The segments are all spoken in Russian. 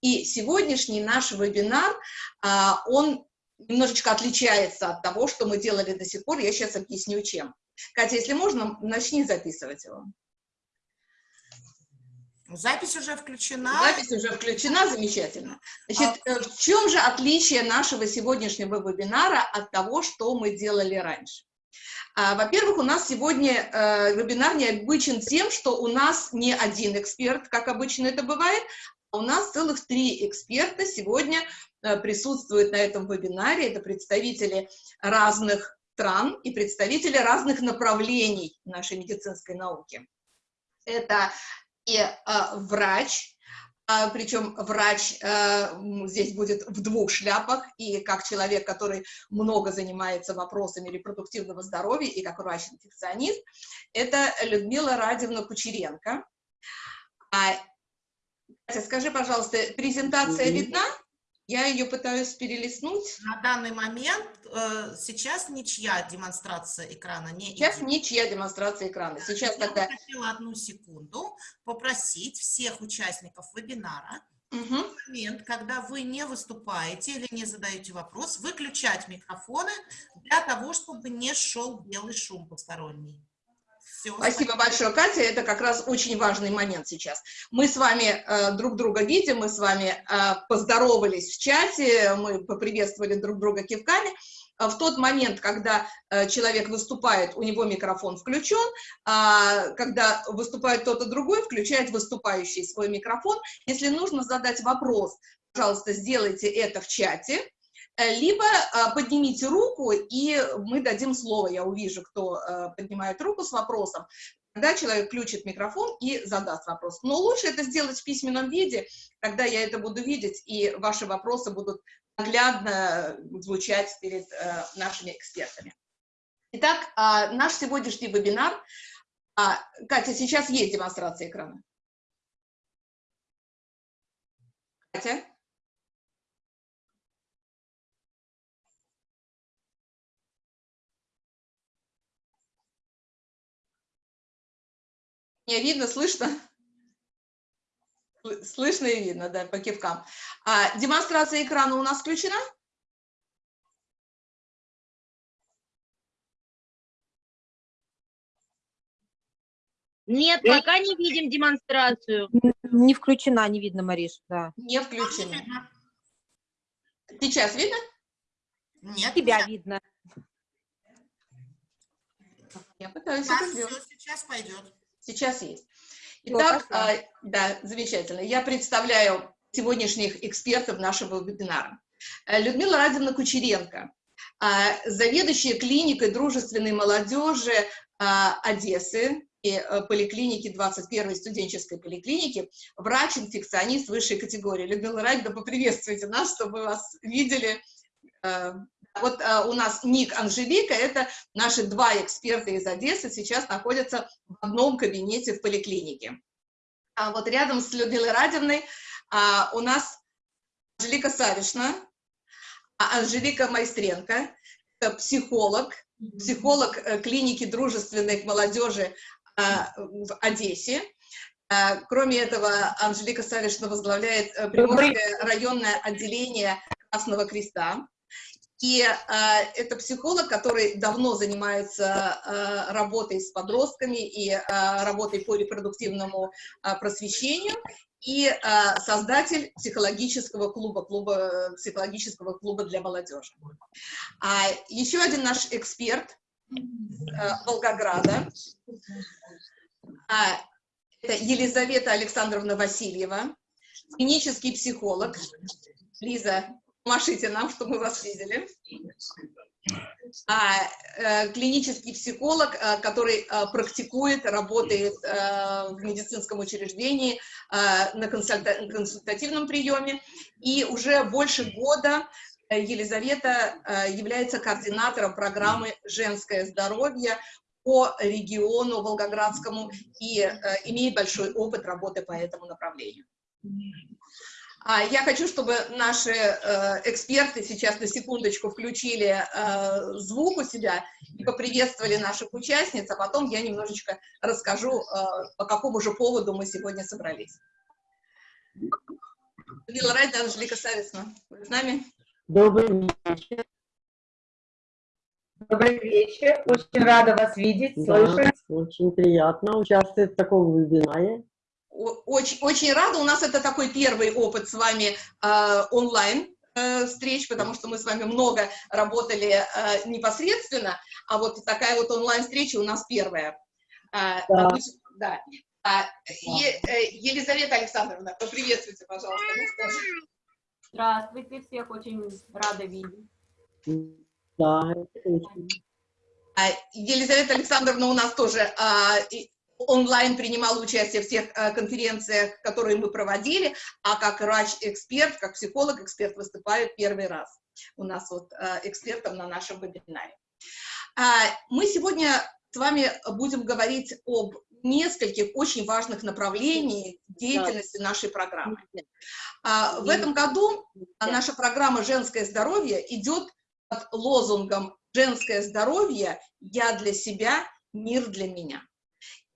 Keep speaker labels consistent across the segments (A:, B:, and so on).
A: И сегодняшний наш вебинар, а, он немножечко отличается от того, что мы делали до сих пор. Я сейчас объясню, чем. Катя, если можно, начни записывать его.
B: Запись уже включена.
A: Запись уже включена, замечательно. Значит, а... в чем же отличие нашего сегодняшнего вебинара от того, что мы делали раньше? А, Во-первых, у нас сегодня э, вебинар необычен тем, что у нас не один эксперт, как обычно это бывает, у нас целых три эксперта сегодня э, присутствуют на этом вебинаре. Это представители разных стран и представители разных направлений нашей медицинской науки. Это и э, врач, а, причем врач э, здесь будет в двух шляпах, и как человек, который много занимается вопросами репродуктивного здоровья, и как врач-инфекционист, это Людмила Радивна Кучеренко. А, скажи, пожалуйста, презентация видна? Я ее пытаюсь перелистнуть.
B: На данный момент э, сейчас ничья демонстрация экрана не
A: Сейчас идет. ничья демонстрация экрана. Сейчас Я тогда...
B: хотела одну секунду попросить всех участников вебинара угу. в момент, когда вы не выступаете или не задаете вопрос, выключать микрофоны для того, чтобы не шел белый шум посторонний.
A: Все, спасибо большое, Катя. Это как раз очень важный момент сейчас. Мы с вами э, друг друга видим, мы с вами э, поздоровались в чате, мы поприветствовали друг друга кивками. Э, в тот момент, когда э, человек выступает, у него микрофон включен, а когда выступает кто-то другой, включает выступающий свой микрофон. Если нужно задать вопрос, пожалуйста, сделайте это в чате, либо а, поднимите руку, и мы дадим слово, я увижу, кто э, поднимает руку с вопросом, тогда человек включит микрофон и задаст вопрос. Но лучше это сделать в письменном виде, тогда я это буду видеть, и ваши вопросы будут наглядно звучать перед э, нашими экспертами. Итак, а, наш сегодняшний вебинар. А, Катя, сейчас есть демонстрация экрана. Катя? Меня видно, слышно? Слышно и видно, да, по кивкам. А, демонстрация экрана у нас включена?
C: Нет, пока не видим демонстрацию.
D: Не включена, не видно, Мариш, да.
A: Не включена. Сейчас видно?
D: Нет. Тебя видно.
A: Я пытаюсь
B: да, это сделать. Сейчас пойдет.
A: Сейчас есть. Итак, а, да, замечательно. Я представляю сегодняшних экспертов нашего вебинара. Э, Людмила Радина Кучеренко, а, заведующая клиникой дружественной молодежи а, Одессы и э, поликлиники 21-й студенческой поликлиники, врач-инфекционист высшей категории. Людмила Радина, поприветствуйте нас, чтобы вас видели э, вот а, у нас Ник Анжелика, это наши два эксперта из Одессы, сейчас находятся в одном кабинете в поликлинике. А вот рядом с Людмилой Радиной а, у нас Анжелика Савишна, а Анжелика Майстренко, это психолог, психолог э, клиники дружественной молодежи а, в Одессе. А, кроме этого, Анжелика Савишна возглавляет э, Приморское районное отделение Красного Креста. И э, это психолог, который давно занимается э, работой с подростками и э, работой по репродуктивному э, просвещению, и э, создатель психологического клуба, клуба, психологического клуба для молодежи. А еще один наш эксперт э, Волгограда, а, это Елизавета Александровна Васильева, клинический психолог. Лиза, Машите нам, чтобы мы вас видели. А, э, клинический психолог, э, который э, практикует, работает в медицинском учреждении на консульта консультативном приеме. И уже больше года Елизавета является координатором программы «Женское здоровье» по региону Волгоградскому и имеет большой опыт работы по этому направлению. А я хочу, чтобы наши э, эксперты сейчас на секундочку включили э, звук у себя и поприветствовали наших участниц, а потом я немножечко расскажу, э, по какому же поводу мы сегодня собрались. Людмила Райда, Анжелика Сависна. Вы с нами?
E: Добрый вечер.
F: Добрый вечер. Очень рада вас видеть,
E: Да,
F: слышать.
E: очень приятно участвовать в таком вебинаре.
A: Очень, очень рада. У нас это такой первый опыт с вами э, онлайн э, встреч, потому что мы с вами много работали э, непосредственно, а вот такая вот онлайн-встреча у нас первая. Э,
E: Да.
A: обычно- да. А, Е- э, Елизавета Александровна, поприветствуйте, пожалуйста.
G: Здравствуйте, всех очень рада видеть.
E: Да, очень.
A: А, Елизавета Александровна у нас тоже а, и онлайн принимала участие в тех а, конференциях, которые мы проводили, а как врач-эксперт, как психолог-эксперт выступает первый раз у нас вот а, экспертом на нашем вебинаре. А, Мы сегодня с вами будем говорить об нескольких очень важных направлениях деятельности нашей программы. А, В этом году наша программа «Женское здоровье» идет под лозунгом «Женское здоровье. Я для себя. Мир для меня».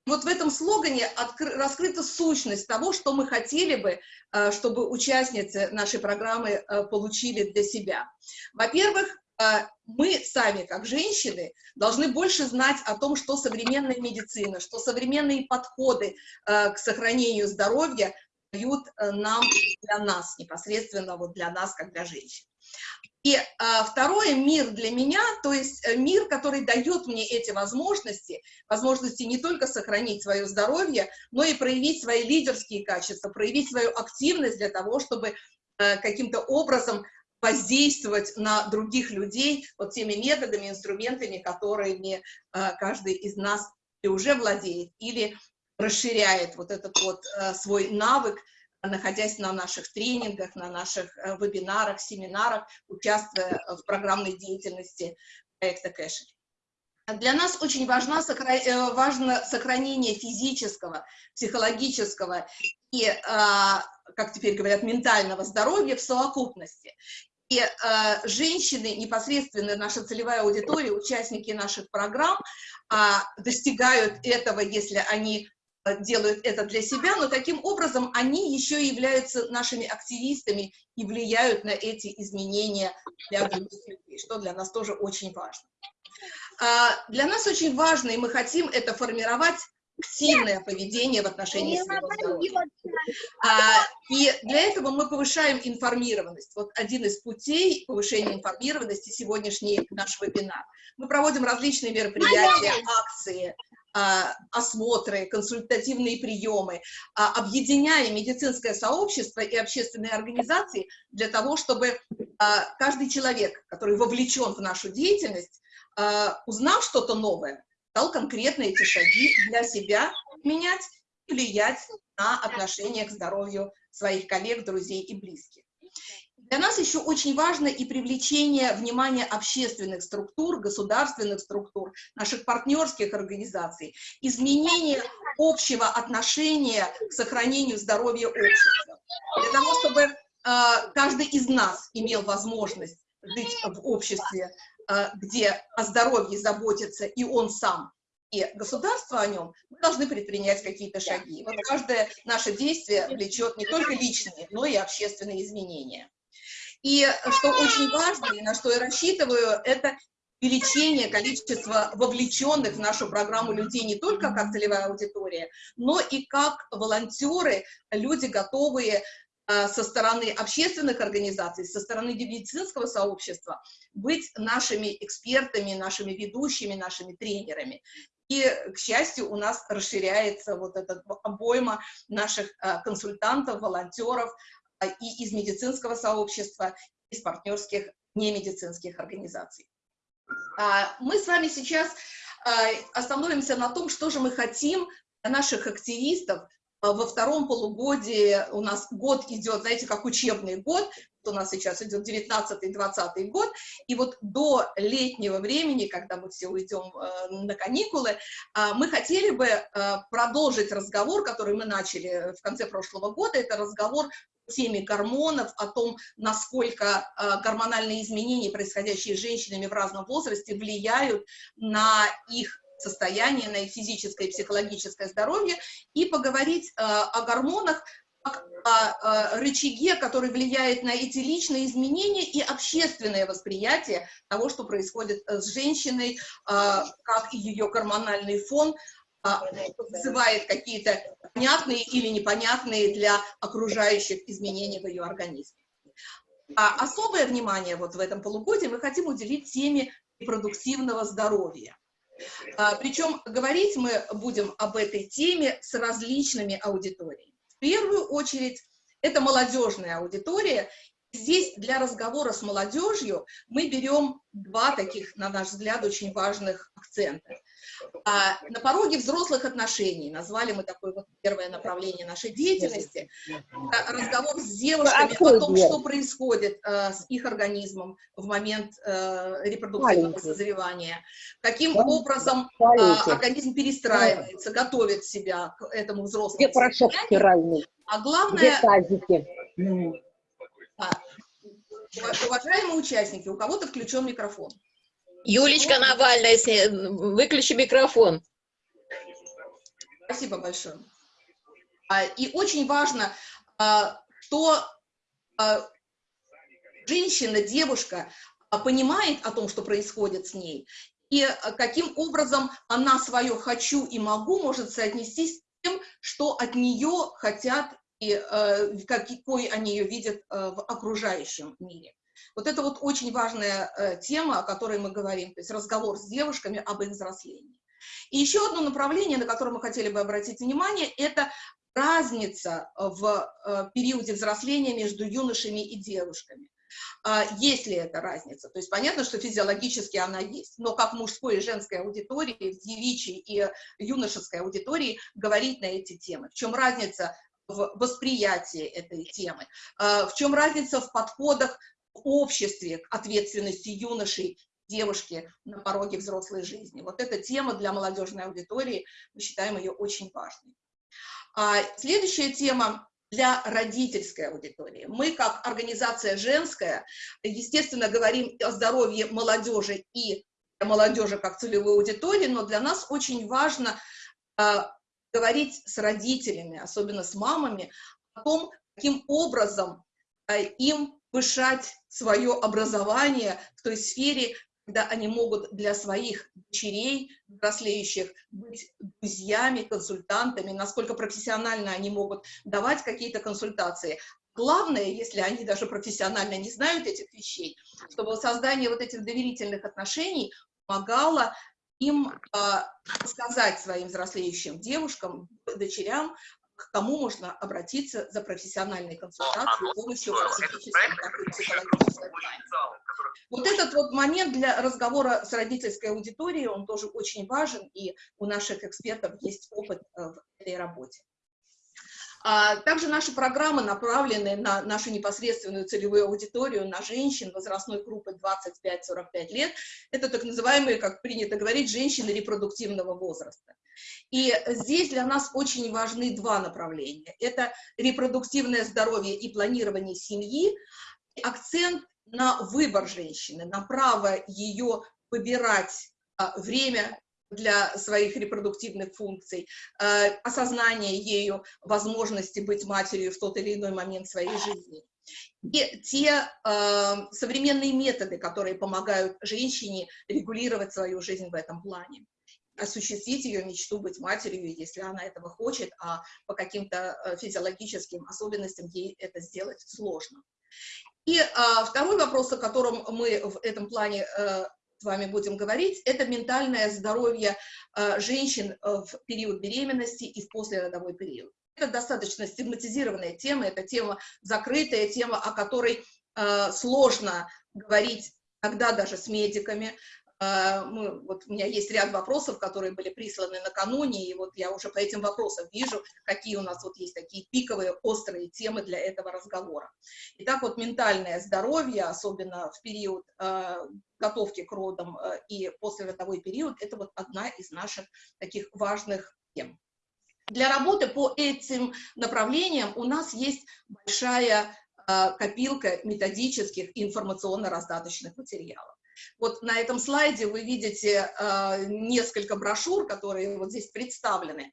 A: Вот в этом слогане откры- раскрыта сущность того, что мы хотели бы, э, чтобы участницы нашей программы э, получили для себя. Во-первых, э, мы сами, как женщины, должны больше знать о том, что современная медицина, что современные подходы к сохранению здоровья дают нам, для нас, непосредственно вот для нас, как для женщин. И а, второе, мир для меня, то есть э, мир, который дает мне эти возможности, возможности не только сохранить свое здоровье, но и проявить свои лидерские качества, проявить свою активность для того, чтобы э, каким-то образом воздействовать на других людей вот теми методами, инструментами, которыми э, каждый из нас и уже владеет, или расширяет вот этот вот э, свой навык, находясь на наших тренингах, на наших э, вебинарах, семинарах, участвуя в программной деятельности проекта Кэшер. Для нас очень важно, важно сохранение физического, психологического и, как теперь говорят, ментального здоровья в совокупности. И э, женщины, непосредственно наша целевая аудитория, участники наших программ, э, достигают этого, если они делают это для себя, но таким образом они еще и являются нашими активистами и влияют на эти изменения для других людей, что для нас тоже очень важно. Для нас очень важно, и мы хотим это формировать, активное поведение в отношении своего здоровья. И для этого мы повышаем информированность. Вот один из путей повышения информированности сегодняшний наш вебинар. Мы проводим различные мероприятия, акции, осмотры, консультативные приемы, объединяя медицинское сообщество и общественные организации для того, чтобы каждый человек, который вовлечен в нашу деятельность, узнав что-то новое, стал конкретно эти шаги для себя менять влиять на отношение к здоровью своих коллег, друзей и близких. Для нас еще очень важно и привлечение внимания общественных структур, государственных структур, наших партнерских организаций, изменение общего отношения к сохранению здоровья общества. Для того, чтобы э, каждый из нас имел возможность жить в обществе, э, где о здоровье заботится и он сам, и государство о нем, мы должны предпринять какие-то шаги. Вот каждое наше действие влечет не только личные, но и общественные изменения. И что очень важно, и на что я рассчитываю, это увеличение количества вовлеченных в нашу программу людей не только как целевая аудитория, но и как волонтеры, люди, готовые со стороны общественных организаций, со стороны медицинского сообщества быть нашими экспертами, нашими ведущими, нашими тренерами. И, к счастью, у нас расширяется вот эта обойма наших консультантов, волонтеров, и из медицинского сообщества, из партнерских немедицинских организаций. Мы с вами сейчас остановимся на том, что же мы хотим для наших активистов. Во втором полугодии, у нас год идет, знаете, как учебный год, у нас сейчас идет 19-20 год, и вот до летнего времени, когда мы все уйдем на каникулы, мы хотели бы продолжить разговор, который мы начали в конце прошлого года, это разговор теме гормонов, о том, насколько э, гормональные изменения, происходящие с женщинами в разном возрасте, влияют на их состояние, на их физическое и психологическое здоровье, и поговорить э, о гормонах как о рычаге, который влияет на эти личные изменения и общественное восприятие того, что происходит с женщиной, как ее гормональный фон вызывает какие-то понятные или непонятные для окружающих изменения в ее организме. А особое внимание вот в этом полугодии мы хотим уделить теме репродуктивного здоровья. А, причем говорить мы будем об этой теме с различными аудиториями. В первую очередь, это молодежная аудитория, Здесь для разговора с молодежью мы берем два таких, на наш взгляд, очень важных акцента. А, на пороге взрослых отношений, назвали мы такое вот первое направление нашей деятельности, разговор с девушками о том, что происходит а, с их организмом в момент а, репродуктивного созревания, каким образом а, организм перестраивается, готовит себя к этому взрослому
H: Где порошок стиральный?
A: А главное...
H: Где
A: уважаемые участники, у кого-то включен микрофон.
C: Юлечка Навальная, выключи микрофон.
A: Спасибо большое. А, и очень важно, а, что женщина, девушка понимает о том, что происходит с ней, и каким образом она свое «хочу» и «могу» может соотнести с тем, что от нее хотят и какой они ее видят в окружающем мире. Вот это вот очень важная э, тема, о которой мы говорим, то есть разговор с девушками об их взрослении. И еще одно направление, на которое мы хотели бы обратить внимание, это разница в периоде взросления между юношами и девушками. А, есть ли эта разница? То есть понятно, что физиологически она есть, но как мужской и женской аудитории, в девичьей и юношеской аудитории говорить на эти темы. В чем разница в восприятии этой темы, а, в чем разница в подходах обществе к ответственности юношей, девушки на пороге взрослой жизни. Вот эта тема для молодежной аудитории, мы считаем ее очень важной. А следующая тема для родительской аудитории. Мы, как организация женская, естественно, говорим о здоровье молодежи и молодежи как целевой аудитории, но для нас очень важно а, говорить с родителями, особенно с мамами, о том, каким образом э, им повышать свое образование в той сфере, когда они могут для своих дочерей, взрослеющих, быть друзьями, консультантами, насколько профессионально они могут давать какие-то консультации. Главное, если они даже профессионально не знают этих вещей, чтобы создание вот этих доверительных отношений помогало им а, сказать своим взрослеющим девушкам, дочерям, к кому можно обратиться за профессиональной консультацией, помощью плане. Вот этот вот момент для разговора с родительской аудиторией, он тоже очень важен, и у наших экспертов есть опыт э, в этой работе. А также наши программы направлены на нашу непосредственную целевую аудиторию, на женщин возрастной группы 25-45 лет. Это так называемые, как принято говорить, женщины репродуктивного возраста. И здесь для нас очень важны два направления. Это репродуктивное здоровье и планирование семьи, акцент на выбор женщины, на право ее выбирать а, время для своих репродуктивных функций, э, осознание ею возможности быть матерью в тот или иной момент своей жизни. И те э, современные методы, которые помогают женщине регулировать свою жизнь в этом плане осуществить ее мечту быть матерью, если она этого хочет, а по каким-то э, физиологическим особенностям ей это сделать сложно. И э, второй вопрос, о котором мы в этом плане э, с вами будем говорить, это ментальное здоровье э, женщин э, в период беременности и в послеродовой период. Это достаточно стигматизированная тема, это тема закрытая, тема, о которой э, сложно говорить иногда даже с медиками, мы, вот у меня есть ряд вопросов, которые были присланы накануне, и вот я уже по этим вопросам вижу, какие у нас вот есть такие пиковые, острые темы для этого разговора. Итак, вот ментальное здоровье, особенно в период э, готовки к родам э, и послеродовой период, это вот одна из наших таких важных тем. Для работы по этим направлениям у нас есть большая копилка методических информационно-раздаточных материалов. Вот на этом слайде вы видите э, несколько брошюр, которые вот здесь представлены.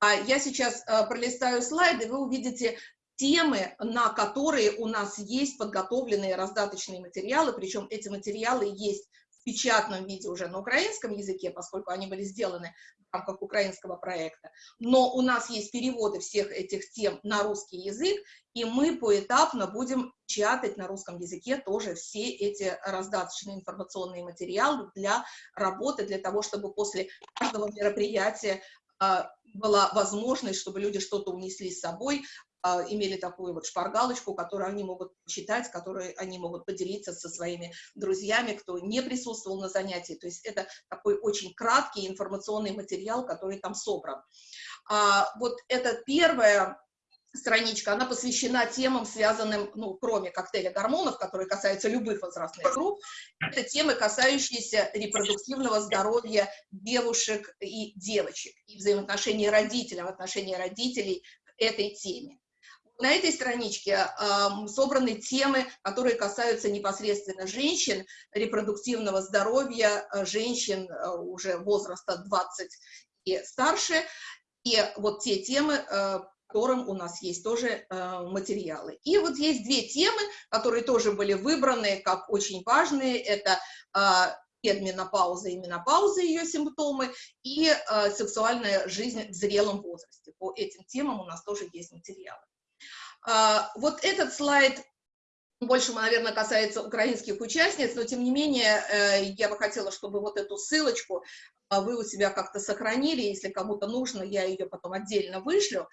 A: А я сейчас э, пролистаю слайды, вы увидите темы, на которые у нас есть подготовленные раздаточные материалы, причем эти материалы есть в печатном виде уже на украинском языке, поскольку они были сделаны рамках украинского проекта, но у нас есть переводы всех этих тем на русский язык, и мы поэтапно будем печатать на русском языке тоже все эти раздаточные информационные материалы для работы, для того, чтобы после каждого мероприятия а, была возможность, чтобы люди что-то унесли с собой, имели такую вот шпаргалочку, которую они могут читать, которую они могут поделиться со своими друзьями, кто не присутствовал на занятии. То есть это такой очень краткий информационный материал, который там собран. А, вот это первая страничка, она посвящена темам, связанным, ну, кроме коктейля гормонов, которые касаются любых возрастных групп, это темы, касающиеся репродуктивного здоровья девушек и девочек, и взаимоотношений родителей, отношения родителей этой теме. На этой страничке собраны темы, которые касаются непосредственно женщин, репродуктивного здоровья, э, женщин э, уже возраста 20 и старше, и вот те темы, э, которым у нас есть тоже материалы. И вот есть две темы, которые тоже были выбраны как очень важные. Это э, предменопауза и менопауза, ее симптомы, и э, сексуальная жизнь в зрелом возрасте. По этим темам у нас тоже есть материалы. Э, вот этот слайд больше, наверное, касается украинских участниц, но тем не менее э, я бы хотела, чтобы вот эту ссылочку а, вы у себя как-то сохранили, если кому-то нужно, я ее потом отдельно вышлю.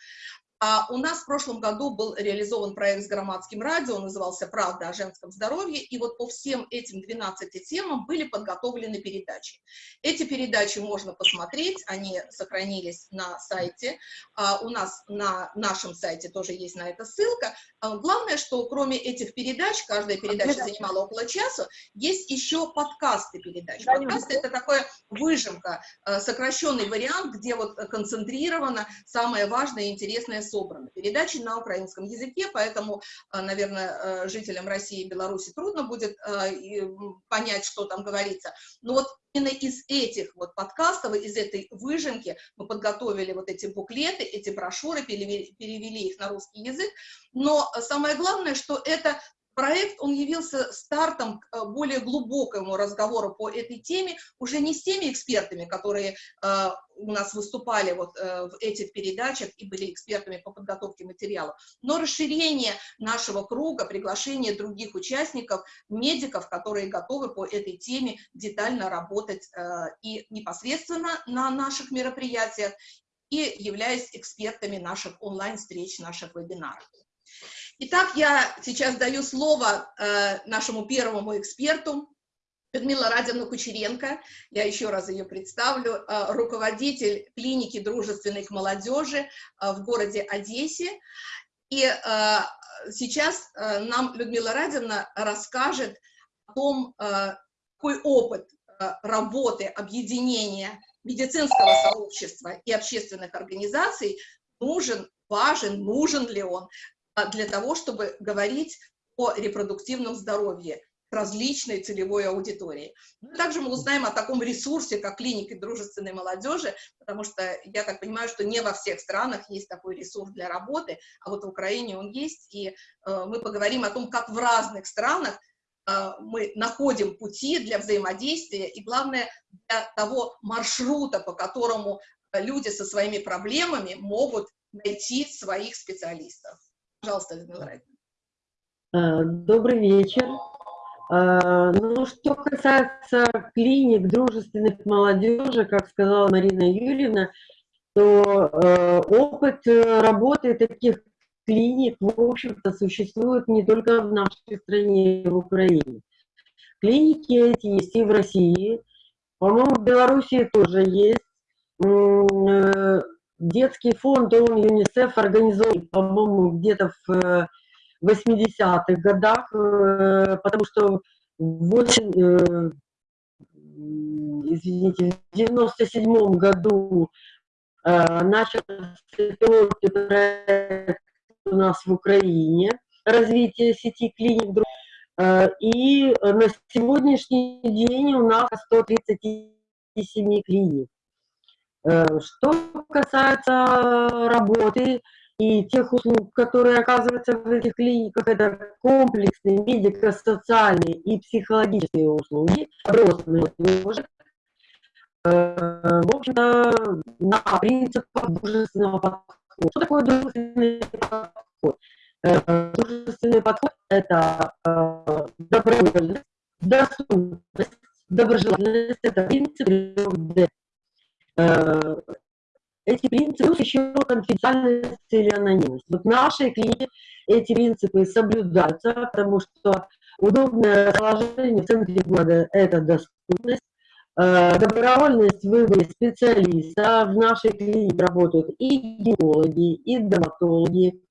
A: А у нас в прошлом году был реализован проект с громадским радио, назывался «Правда о женском здоровье», и вот по всем этим 12 темам были подготовлены передачи. Эти передачи можно посмотреть, они сохранились на сайте, а у нас на нашем сайте тоже есть на это ссылка. А главное, что кроме этих передач, каждая передача занимала около часа, есть еще подкасты передач. Подкасты — это такая выжимка, э, сокращенный вариант, где вот концентрировано самое важное и интересное собраны. Передачи на украинском языке, поэтому, э, наверное, э, жителям России и Беларуси трудно будет э, понять, что там говорится. Но вот именно из этих вот подкастов, из этой выжимки мы подготовили вот эти буклеты, эти брошюры, перевели, перевели их на русский язык. Но самое главное, что это проект, он явился стартом к более глубокому разговору по этой теме, уже не с теми экспертами, которые э, у нас выступали вот э, в этих передачах и были экспертами по подготовке материалов, но расширение нашего круга, приглашение других участников, медиков, которые готовы по этой теме детально работать э, и непосредственно на наших мероприятиях, и являясь экспертами наших онлайн-встреч, наших вебинаров. Итак, я сейчас даю слово э, нашему первому эксперту, Людмила Радина Кучеренко, я еще раз ее представлю, э, руководитель клиники дружественной к молодежи э, в городе Одессе. И э, сейчас э, нам Людмила Радина расскажет о том, э, какой опыт э, работы, объединения медицинского сообщества и общественных организаций нужен, важен, нужен ли он для того, чтобы говорить о репродуктивном здоровье различной целевой аудитории. Также мы узнаем о таком ресурсе, как клиника дружественной молодежи, потому что я так понимаю, что не во всех странах есть такой ресурс для работы, а вот в Украине он есть, и э, мы поговорим о том, как в разных странах э, мы находим пути для взаимодействия и, главное, для того маршрута, по которому люди со своими проблемами могут найти своих специалистов. Пожалуйста, Людмила
E: Райдовна. Добрый вечер. А, ну, что касается клиник дружественных молодежи, как сказала Марина Юрьевна, то э, опыт работы таких клиник, в общем-то, существует не только в нашей стране, в Украине. Клиники эти есть и в России, по-моему, в Белоруссии тоже есть. Детский фонд он ЮНИСЕФ организован, по-моему, где-то в 80-х э, годах, э, потому что в 8, э, извините, в 97 году начался проект у нас в Украине, развитие сети клиник. И на сегодняшний день у нас 137 клиник. Что касается работы и тех услуг, которые оказываются в этих клиниках, это комплексные медико-социальные и психологические услуги, молодежи, в общем-то, на принципах дружественного подхода. Что такое дружественный подход? Дружественный подход – это добровольность, доступность, доброжелательность – это принцип 3D. Эти принципы еще конфиденциальность или анонимность. Вот в нашей клинике эти принципы соблюдаются, потому что удобное расположение в центре города – это доступность, добровольность в выборе специалиста. В нашей клинике работают и гинекологи, и дерматологи,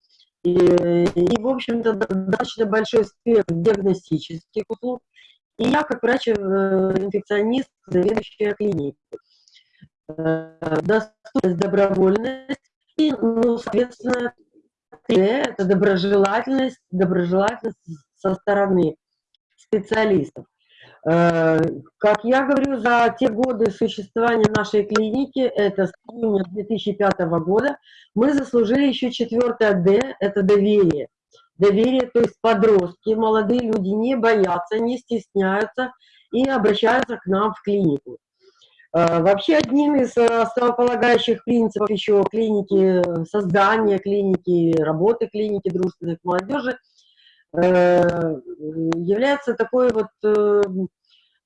E: и, и в общем-то, достаточно большой спектр диагностических услуг. И я, как врач-инфекционист, заведующая клиникой. Доступность, добровольность и, ну, соответственно, это доброжелательность, доброжелательность со стороны специалистов. Э, как я говорю, за те годы существования нашей клиники, это с июня 2005 года, мы заслужили еще четвертое «Д» – это доверие. Доверие, то есть подростки, молодые люди не боятся, не стесняются и обращаются к нам в клинику. Э, вообще одним из основополагающих принципов еще клиники, создания клиники, работы клиники дружественной молодежи э, является такой вот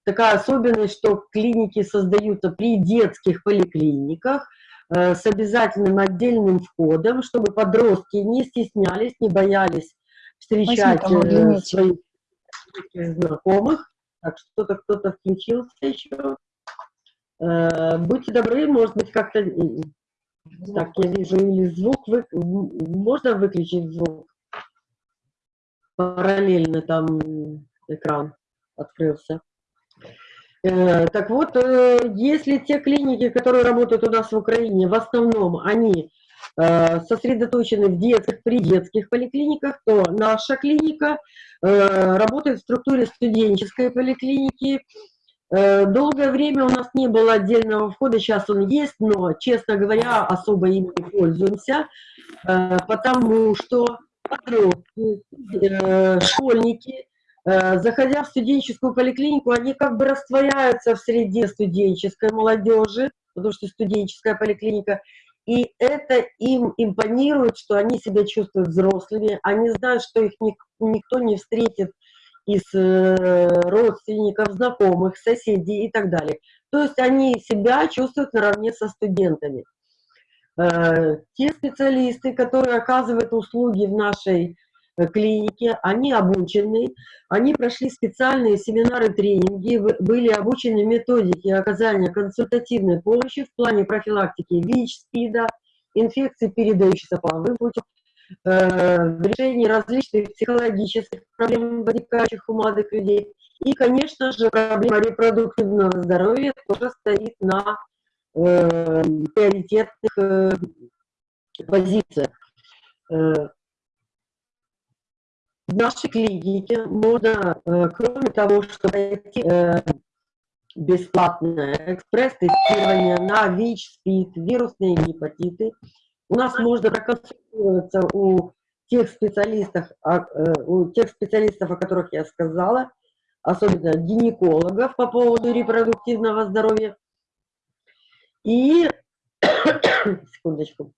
E: такая особенность, что клиники создаются при детских поликлиниках э, с обязательным отдельным входом, чтобы подростки не стеснялись, не боялись встречать э, своих знакомых. Так, что-то кто-то включился еще. Э, будьте добры, может быть, как-то... Так, я вижу, или звук... Вы... Можно выключить звук? Параллельно там экран открылся. Э, так вот, э, если те клиники, которые работают у нас в Украине, в основном они сосредоточены в детских, при детских поликлиниках, то наша клиника работает в структуре студенческой поликлиники. Долгое время у нас не было отдельного входа, сейчас он есть, но, честно говоря, особо им не пользуемся, потому что подростки, школьники, Э, заходя в студенческую поликлинику, они как бы растворяются в среде студенческой молодежи, потому что студенческая поликлиника, и это им импонирует, что они себя чувствуют взрослыми, они знают, что их никто не встретит из э, родственников, знакомых, соседей и так далее. То есть они себя чувствуют наравне со студентами. Э, те специалисты, которые оказывают услуги в нашей Э, клиники, они обучены, они прошли специальные семинары, тренинги, были обучены методике оказания консультативной помощи в плане профилактики ВИЧ, СПИДа, инфекций, передающихся половым путем, в решении различных психологических проблем, возникающих у молодых людей. И, конечно же, проблема репродуктивного здоровья тоже стоит на э, приоритетных э, позициях. Э, в нашей клинике можно, э, кроме того, что пройти э, бесплатное экспресс-тестирование на ВИЧ, СПИД, вирусные гепатиты, у нас можно проконсультироваться у тех специалистов, э, у тех специалистов, о которых я сказала, особенно гинекологов по поводу репродуктивного здоровья. И, секундочку,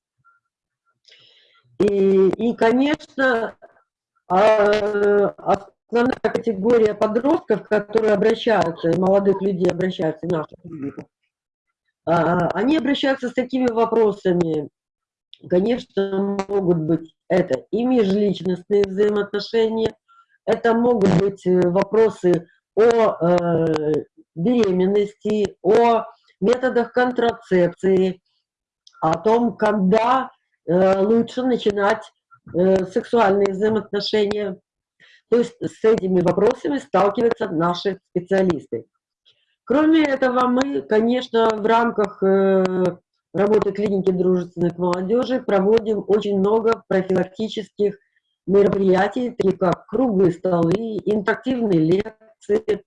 E: и, и конечно, а основная категория подростков, которые обращаются, молодых людей обращаются в нашу клинику, а, они обращаются с такими вопросами, конечно, могут быть это и межличностные взаимоотношения, это могут быть э, вопросы о э, беременности, о методах контрацепции, о том, когда э, лучше начинать сексуальные взаимоотношения. То есть с этими вопросами сталкиваются наши специалисты. Кроме этого, мы, конечно, в рамках работы клиники дружественных молодежи проводим очень много профилактических мероприятий, таких как круглые столы, интерактивные лекции,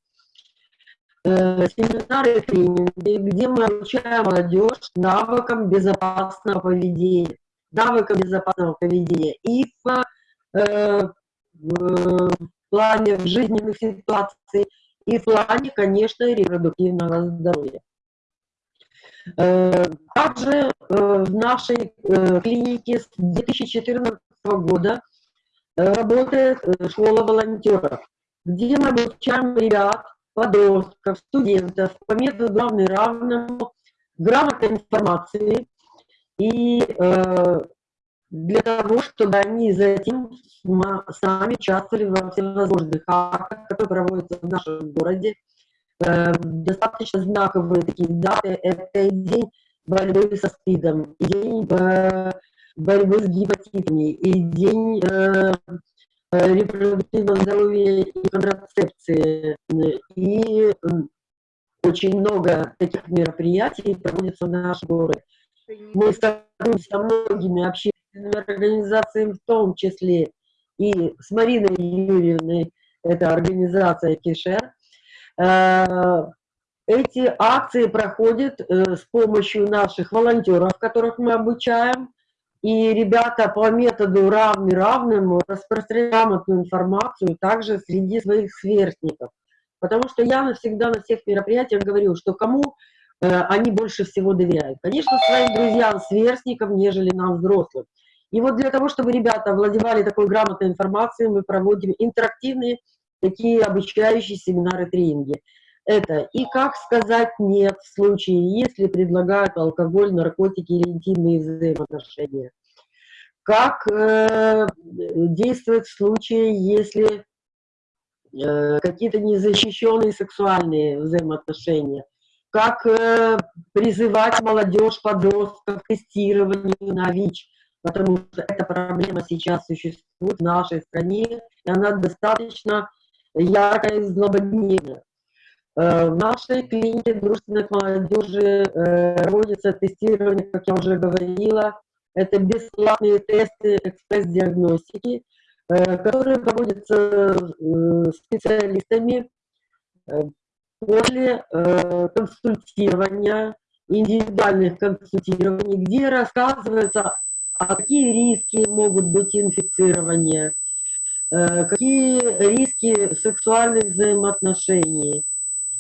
E: э, семинары, тренинги, где мы обучаем молодежь навыкам безопасного поведения навыкам безопасного поведения и в, э, в плане жизненных ситуаций, и в плане, конечно, репродуктивного здоровья. Э, также э, в нашей э, клинике с 2014 года работает школа волонтеров, где мы обучаем ребят, подростков, студентов по методу равный равному, грамотной информации и для того, чтобы они затем сами участвовали во всевозможных актах, которые проводятся в нашем городе. Э, достаточно знаковые такие даты. Это день борьбы со СПИДом, день э, борьбы с гепатитами, и день э, репродуктивного здоровья и контрацепции. И очень много таких мероприятий проводится в нашем городе. Мы сотрудничаем со многими общественными организациями, в том числе и с Мариной Юрьевной, это организация Кишер. Э, эти акции проходят э, с помощью наших волонтеров, которых мы обучаем, и ребята по методу равный равному распространяют грамотную информацию также среди своих сверстников. Потому что я навсегда на всех мероприятиях говорю, что кому э, они больше всего доверяют. Конечно, своим друзьям, сверстникам, нежели нам, взрослым. И вот для того, чтобы ребята владевали такой грамотной информацией, мы проводим интерактивные такие обучающие семинары, тренинги. Это и как сказать «нет» в случае, если предлагают алкоголь, наркотики или интимные взаимоотношения. Как э, действовать в случае, если э, какие-то незащищенные сексуальные взаимоотношения. Как э, призывать молодежь, подростков к тестированию на ВИЧ потому что эта проблема сейчас существует в нашей стране, и она достаточно яркая и злободневная. Э, в нашей клинике дружественной молодежи э, проводится тестирование, как я уже говорила, это бесплатные тесты экспресс-диагностики, э, которые проводятся специалистами после консультирования, индивидуальных консультирований, где рассказывается а какие риски могут быть инфицирования, какие риски сексуальных взаимоотношений.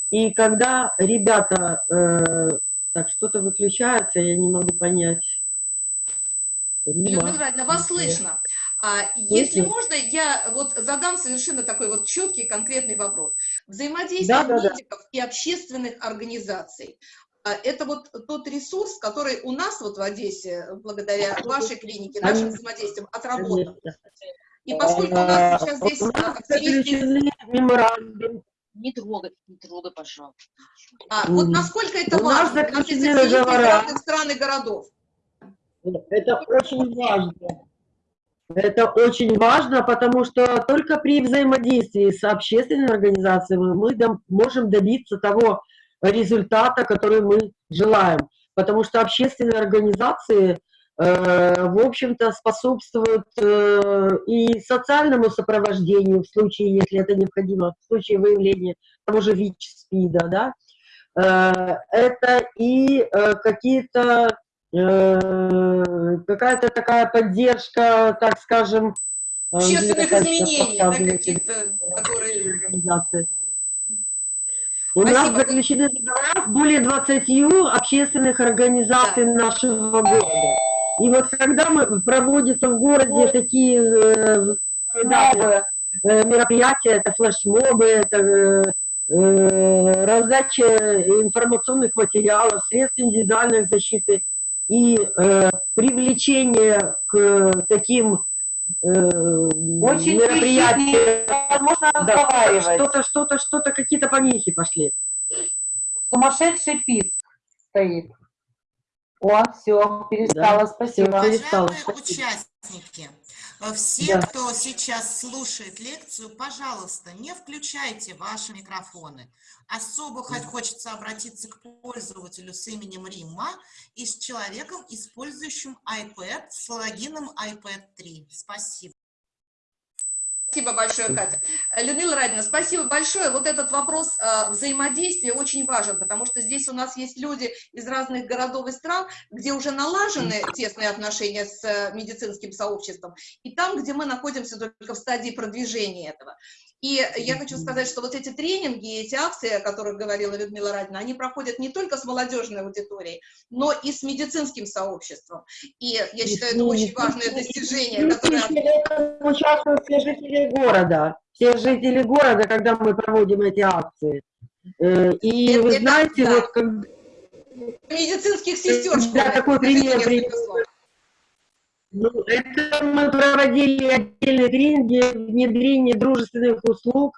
E: И когда ребята, э, так, что-то выключается, я не могу понять.
A: Людмила Владимировна, вас слышно. А, если можно, я вот задам совершенно такой вот четкий, конкретный вопрос. Взаимодействие да, да, медиков да. и общественных организаций. А, это вот тот ресурс, который у нас вот в Одессе, благодаря вашей клинике, нашим взаимодействием, отработан. И поскольку у нас сейчас здесь активисты...
H: Не трогай, не трогай, пожалуйста.
A: А, вот насколько это важно? У нас есть разных стран и городов.
E: Это очень важно. Это очень важно, потому что только при взаимодействии с общественными организациями мы можем добиться того, результата, который мы желаем. Потому что общественные организации, э, в общем-то, способствуют э, и социальному сопровождению, в случае, если это необходимо, в случае выявления того же ВИЧ-СПИДа, да, э, это и э, какие-то, э, какая-то такая поддержка, так скажем,
A: э, общественных изменений, да, каких-то, которые...
E: У Спасибо. нас заключены договора с более 20 общественных организаций да. нашего города. И вот когда мы проводятся в городе такие э, да, э, мероприятия, это флешмобы, это э, э, раздача информационных материалов, средств индивидуальной защиты и э, привлечение к таким э,
F: Очень мероприятия. Возможно,
E: разговаривать. Что-то, что-то, что-то, какие-то помехи пошли.
F: Сумасшедший писк стоит. О, все, перестала, да, спасибо.
B: Все, перестала, Уважаемые участники, э, все, да. кто сейчас слушает лекцию, пожалуйста, не включайте ваши микрофоны. Особо хоть хочется обратиться к пользователю с именем Римма и с человеком, использующим iPad с логином iPad 3. Спасибо.
A: Спасибо большое, Катя. Людмила Радина, спасибо большое. Вот этот вопрос э, взаимодействия очень важен, потому здесь у нас есть люди из разных городов и стран, где уже налажены тесные отношения с э, медицинским сообществом, и там, где мы находимся только в стадии продвижения этого. И я хочу сказать, что вот эти тренинги, эти акции, о которых говорила Людмила Радина, они проходят не только с молодежной аудиторией, но и с медицинским сообществом. И я считаю, это очень важное достижение, которое...
E: Участвуют все жители города, все жители города, когда мы проводим эти акции. Э, и
A: Это-
E: вы
A: это
E: знаете,
A: да.
E: вот как,
A: Медицинских сестер
E: Да, такой пример
A: слов.
E: Ну, это мы проводили отдельные тренинги внедрение дружественных услуг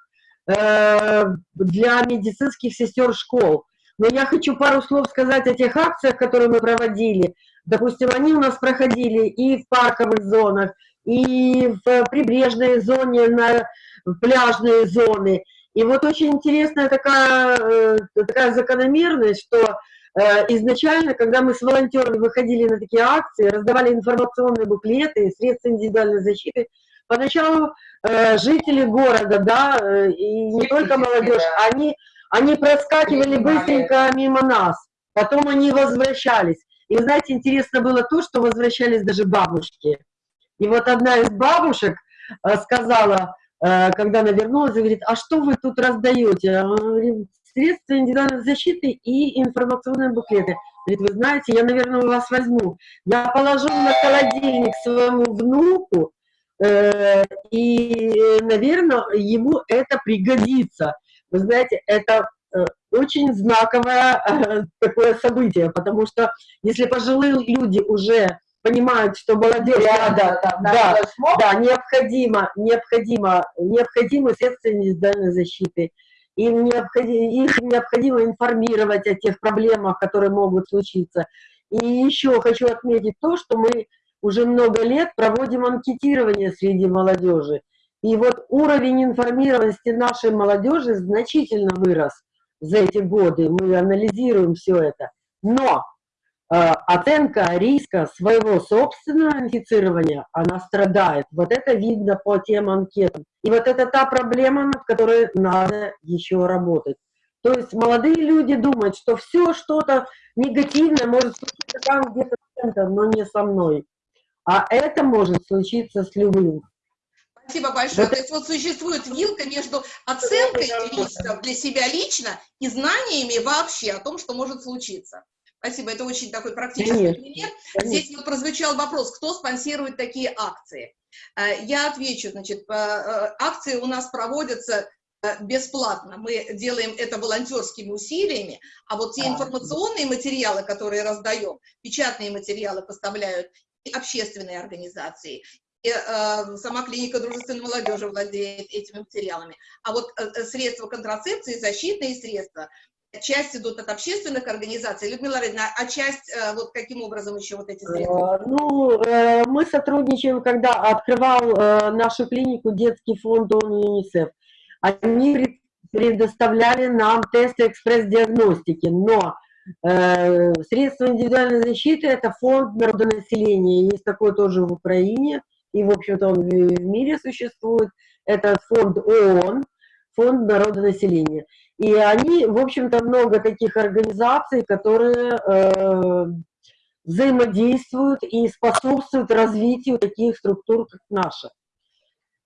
E: э, для медицинских сестер школ. Но я хочу пару слов сказать о тех акциях, которые мы проводили. Допустим, они у нас проходили и в парковых зонах, и в прибрежной зоне, на в пляжные зоны. И вот очень интересная такая, э, такая закономерность, что Э, Изначально, когда мы с волонтерами выходили на такие акции, раздавали информационные буклеты, средства индивидуальной защиты, поначалу э, жители города, да, и не только молодежь, они, они проскакивали быстренько мимо нас, потом они возвращались. И вы знаете, интересно было то, что возвращались даже бабушки. И вот одна из бабушек сказала, когда она вернулась, говорит, а что вы тут раздаете? А средства индивидуальной защиты и информационные буклеты. Говорит, вы знаете, я, наверное, у вас возьму. Я положу на холодильник своему внуку, э, и, наверное, ему это пригодится. Вы знаете, это э, очень знаковое э, такое событие, потому что если пожилые люди уже понимают, что молодежь надо, да,
F: флешмоб.
E: да, необходимо, необходимо, необходимы средства индивидуальной защиты. Им необходимо, их необходимо информировать о тех проблемах, которые могут случиться. И еще хочу отметить то, что мы уже много лет проводим анкетирование среди молодежи. И вот уровень информированности нашей молодежи значительно вырос за эти годы. Мы анализируем все это. Но оценка риска своего собственного инфицирования, она страдает. Вот это видно по тем анкетам. И вот это та проблема, над которой надо еще работать. То есть молодые люди думают, что все что-то негативное может случиться там где-то, с кем-то, но не со мной. А это может случиться с любым.
A: Спасибо большое.
E: Вот
A: То есть вот существует вилка между оценкой рисков для себя лично и знаниями вообще о том, что может случиться. Спасибо, это очень такой практический
E: Конечно.
A: пример.
E: Конечно.
A: Здесь вот прозвучал вопрос, кто спонсирует такие акции. Э, Я отвечу, значит, э, э, акции у нас проводятся бесплатно. Мы делаем это волонтерскими усилиями, а вот те
F: А.
A: информационные материалы, которые раздаем, печатные материалы поставляют и общественные организации, и, э, сама клиника дружественной молодежи владеет этими материалами. А вот э, средства контрацепции, защитные средства, часть идут от общественных организаций. Людмила Равильевна, а часть, э, вот каким образом еще вот эти средства?
E: Э, Ну, э, мы сотрудничаем, когда открывал нашу клинику детский фонд ООН ЮНИСЕФ. Они пред- предоставляли нам тесты экспресс-диагностики, но средства индивидуальной защиты – это фонд народонаселения. Есть такой тоже в Украине, и, в общем-то, он в мире существует. Это фонд ООН, фонд народонаселения. И они, в общем-то, много таких организаций, которые э, взаимодействуют и способствуют развитию таких структур, как наша.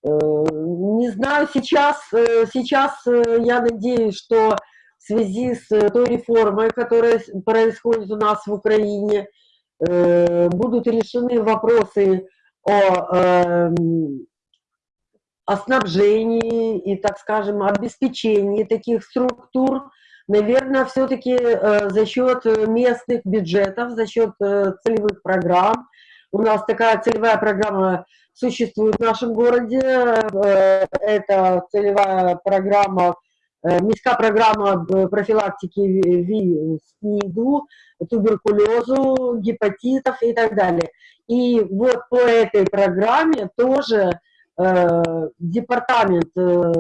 E: Э, Не знаю, сейчас, э, сейчас э, я надеюсь, что в связи с э, той реформой, которая происходит у нас в Украине, э, будут решены вопросы о, эм, о снабжении и, так скажем, обеспечении таких структур, наверное, все-таки за счет э, местных бюджетов, за счет э, целевых программ. У нас такая целевая программа существует в нашем городе. Э, Это целевая программа, э, міська программа э, профилактики ВИ, СНИДу, туберкулезу, гепатитов и так далее. И вот по этой программе тоже э, департамент э,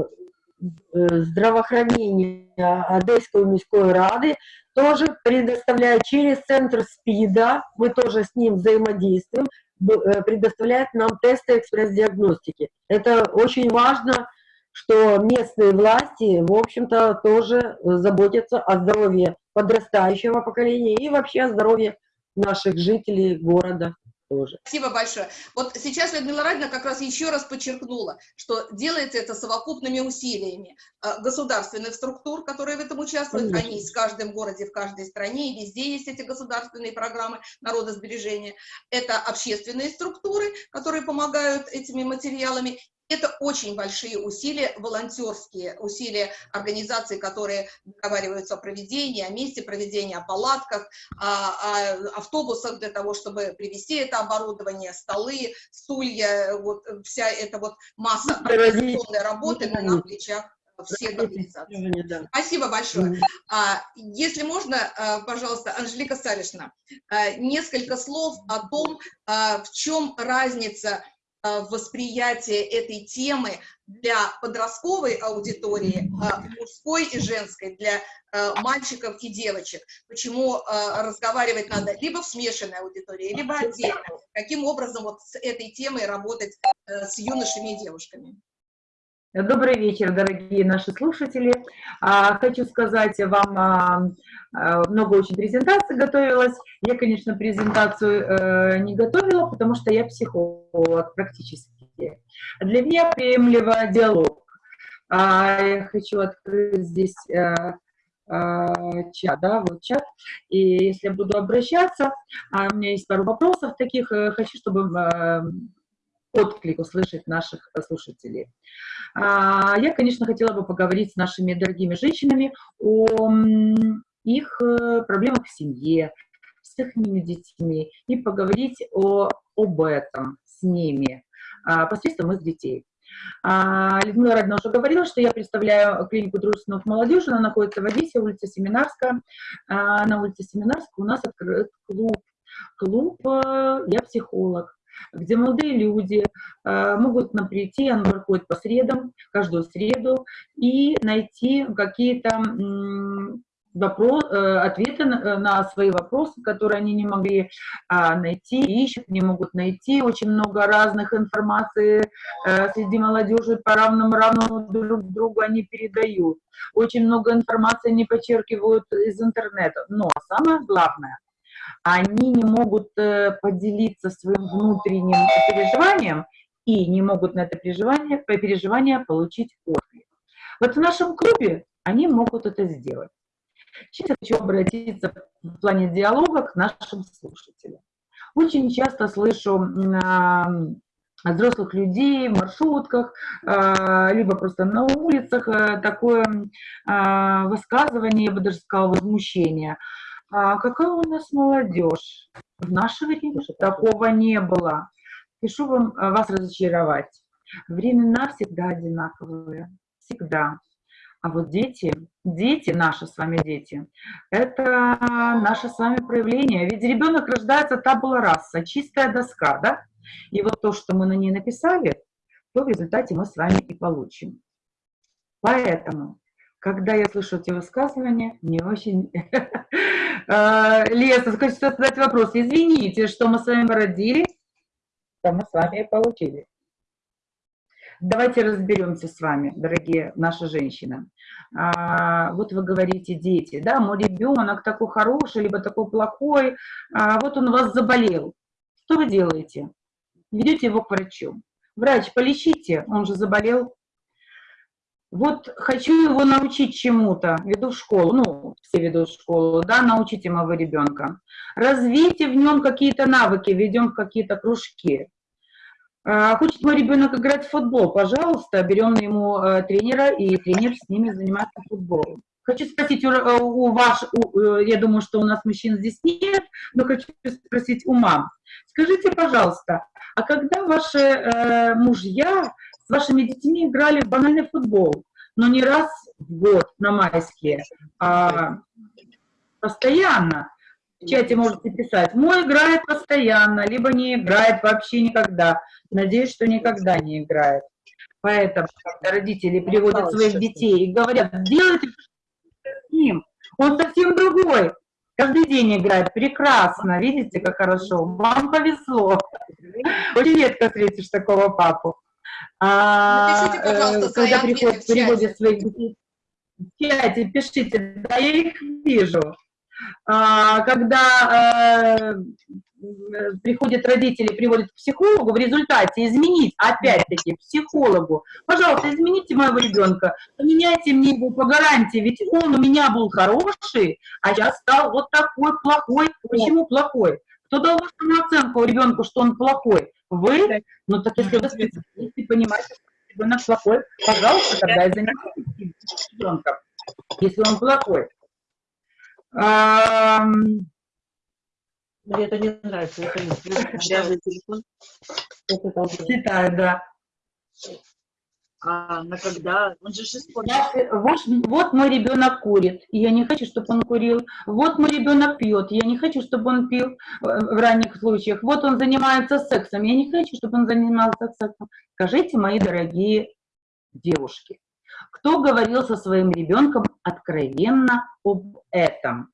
E: э, здравоохранения Одесской міської ради тоже предоставляет через центр СПИДа, мы тоже с ним взаимодействуем, э, предоставляет нам тесты экспресс-диагностики. Это очень важно что местные власти, в общем-то, тоже заботятся о здоровье подрастающего поколения и вообще о здоровье наших жителей города тоже.
A: Спасибо большое. Вот сейчас Людмила Радина как раз еще раз подчеркнула, что делается это совокупными усилиями э, государственных структур, которые в этом участвуют,
E: Конечно.
A: они есть в каждом городе, в каждой стране, и везде есть эти государственные программы народосбережения. Это общественные структуры, которые помогают этими материалами, это очень большие усилия, волонтерские усилия организаций, которые договариваются о проведении, о месте проведения, о палатках, о, о автобусах для того, чтобы привезти это оборудование, столы, стулья, вот вся эта вот масса организационной работы на плечах всех организаций.
E: Да.
A: Спасибо большое. А, Если можно, а, пожалуйста, Анжелика Савишна, а, несколько слов о том, а, в чем разница а, восприятия этой темы для подростковой аудитории, а, мужской и женской, для а, мальчиков и девочек. Почему разговаривать надо либо в смешанной аудитории, либо отдельно. Каким образом вот с этой темой работать э, с юношами и девушками?
F: Добрый вечер, дорогие наши слушатели. А, Хочу сказать вам, а, а, много очень презентаций готовилась. Я, конечно, презентацию э, не готовила, потому что я психолог практически. Для меня приемлемо диалог. Я хочу открыть здесь э, э, чат, да, вот чат. И если буду обращаться, у меня есть пару вопросов таких, хочу, чтобы отклик услышать наших слушателей. А, Я, конечно, хотела бы поговорить с нашими дорогими женщинами о их э, проблемах в семье, с их детьми, и поговорить о, об этом с ними а, посредством их детей. А, Людмила Радина уже говорила, что я представляю клинику дружественных молодежи, она находится в Одессе, улица Семинарская. На улице Семинарской у нас открыт клуб. Клуб э, «Я психолог», где молодые люди э, могут нам прийти, он проходит по средам, каждую среду, и найти какие-то м, вопро- э, ответы на, на свои вопросы, которые они не могли а, найти, ищут, не могут найти. Очень много разных информации э, среди молодежи по равному равному друг другу они передают. Очень много информации они подчеркивают из интернета. Но самое главное, они не могут э, поделиться своим внутренним переживанием и не могут на это переживание, по переживание получить отклик. Вот в нашем клубе они могут это сделать. Сейчас я хочу обратиться в плане диалога к нашим слушателям. Очень часто слышу взрослых людей в маршрутках, а, либо просто на улицах такое высказывание, я бы даже сказала, возмущение. А какая у нас молодежь? В наше время такого не было. Пишу вам а, вас разочаровать. Времена всегда одинаковые. Всегда. А вот дети, дети, наши с вами дети, это наше с вами проявление. Ведь ребенок рождается табула раса, чистая доска, да? И вот то, что мы на ней написали, то в результате мы с вами и получим. Поэтому, когда я слышу эти высказывания, мне очень... А, Леса, хочется задать вопрос. Извините, что мы с вами родили, что мы с вами получили. Давайте разберемся с вами, дорогие наши женщины. А, вот вы говорите, дети, да, мой ребенок такой хороший, либо такой плохой, а, вот он у вас заболел. Что вы делаете? Ведете его к врачу. Врач, полечите, он же заболел. Вот хочу его научить чему-то, веду в школу, ну, все ведут в школу, да, научите моего ребенка. Развейте в нем какие-то навыки, ведем в какие-то кружки. А, Хочет мой ребенок играть в футбол, пожалуйста, берем ему э, тренера, и тренер с ними занимается футболом. Хочу спросить у, э, у вас, у, э, я думаю, что у нас мужчин здесь нет, но хочу спросить у мам. Скажите, пожалуйста, а когда ваши э, мужья с вашими детьми играли в банальный футбол, но не раз в год на майские, а постоянно? В чате можете писать, мой играет постоянно, либо не играет вообще никогда. Надеюсь, что никогда не играет. Поэтому, когда родители приводят своих детей и говорят, делайте с ним, он совсем другой. Каждый день играет прекрасно, видите, как хорошо. Вам повезло. Очень редко встретишь такого папу. А,
A: Напишите,
F: э, когда приходят, приводят своих детей в чате, пишите, да, я их вижу. А, когда э, приходят родители, приводят к психологу, в результате изменить, опять-таки, психологу, пожалуйста, измените моего ребенка, поменяйте мне его по гарантии, ведь он у меня был хороший, а сейчас стал вот такой плохой. Почему плохой? Кто дал оценку ребенку, что он плохой? Вы? Ну так если вы специалист и понимаете, что ребенок плохой, пожалуйста, тогда и занимайтесь ребенком, если он плохой.
E: Мне это не нравится, это не телефон. Это
F: да.
H: А на когда? Он же.
F: Я, э, вот, вот мой ребенок курит, и я не хочу, чтобы он курил. Вот мой ребенок пьет, я не хочу, чтобы он пил э, в ранних случаях. Вот он занимается сексом, я не хочу, чтобы он занимался сексом. Скажите, мои дорогие девушки, кто говорил со своим ребенком откровенно об этом?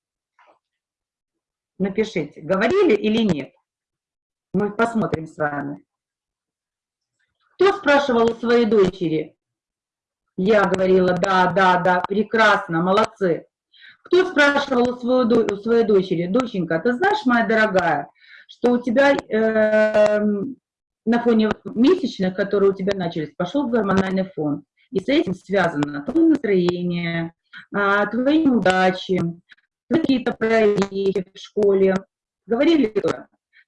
F: Напишите, говорили или нет? Мы посмотрим с вами. Кто спрашивал у своей дочери? Я говорила, да, да, да, прекрасно, молодцы. Кто спрашивал у, свою, у своей дочери? Доченька, ты знаешь, моя дорогая, что у тебя э, на фоне месячных, которые у тебя начались, пошел гормональный фон. И с этим связано твое настроение, а, твои неудачи, какие-то прорехи в школе. Говорили?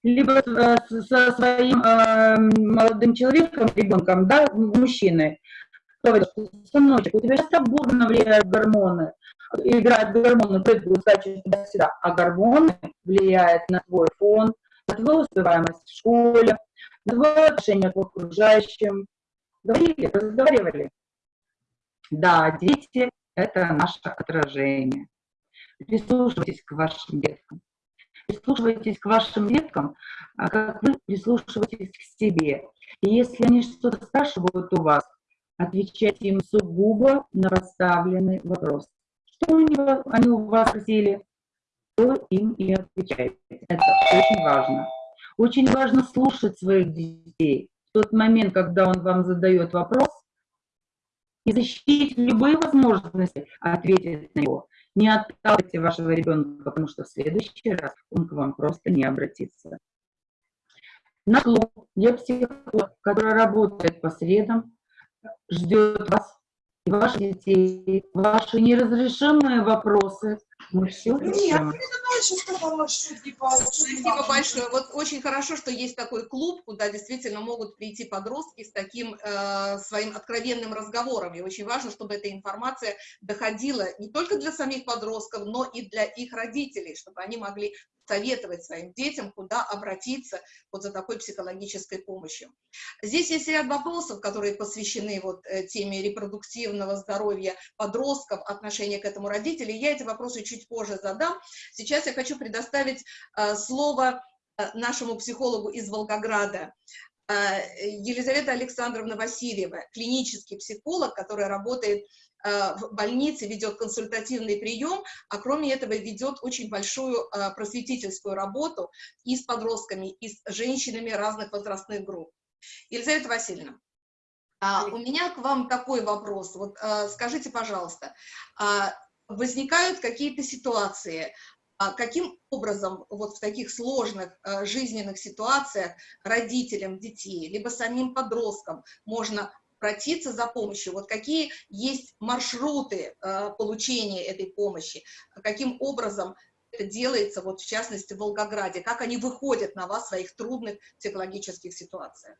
F: Либо э, со своим э, молодым человеком, ребенком, да, мужчиной, говорит, сыночек, у тебя сейчас бурно влияют гормоны, играют гормоны, прыгают, скачут туда-сюда, а гормоны влияют на твой фон, на твою успеваемость в школе, на твое отношение к окружающим. Говорили, разговаривали. Да, дети – это наше отражение. Прислушивайтесь к вашим деткам. Прислушивайтесь к вашим деткам, а как вы прислушиваетесь к себе. И если они что-то спрашивают у вас, отвечайте им сугубо на поставленный вопрос. Что они у вас спросили, то им и отвечайте. Это очень важно. Очень важно слушать своих детей. В тот момент, когда он вам задает вопрос, и защитить любые возможности ответить на него. Не отталкивайте вашего ребенка, потому что в следующий раз он к вам просто не обратится. Наш клуб я психолог, который работает по средам, ждет вас ваших детей, ваши неразрешимые вопросы. Мы все решим.
A: Спасибо большое. Вот очень хорошо, что есть такой клуб, куда действительно могут прийти подростки с таким э, своим откровенным разговором. И очень важно, чтобы эта информация доходила не только для самих подростков, но и для их родителей, чтобы они могли советовать своим детям, куда обратиться вот за такой психологической помощью. Здесь есть ряд вопросов, которые посвящены вот э, теме репродуктивного здоровья подростков, отношения к этому родителей. Я эти вопросы чуть позже задам. Сейчас я хочу предоставить э, слово э, нашему психологу из Волгограда, э, Елизавета Александровна Васильева, клинический психолог, который работает в больнице, ведет консультативный прием, а кроме этого ведет очень большую просветительскую работу и с подростками, и с женщинами разных возрастных групп. Елизавета Васильевна, а, у меня к вам такой вопрос. Вот скажите, пожалуйста, а, возникают какие-то ситуации, а каким образом вот в таких сложных а, жизненных ситуациях родителям детей, либо самим подросткам можно обратиться за помощью? Вот какие есть маршруты а, получения этой помощи? Каким образом это делается, вот в частности, в Волгограде? Как они выходят на вас в своих трудных психологических ситуациях?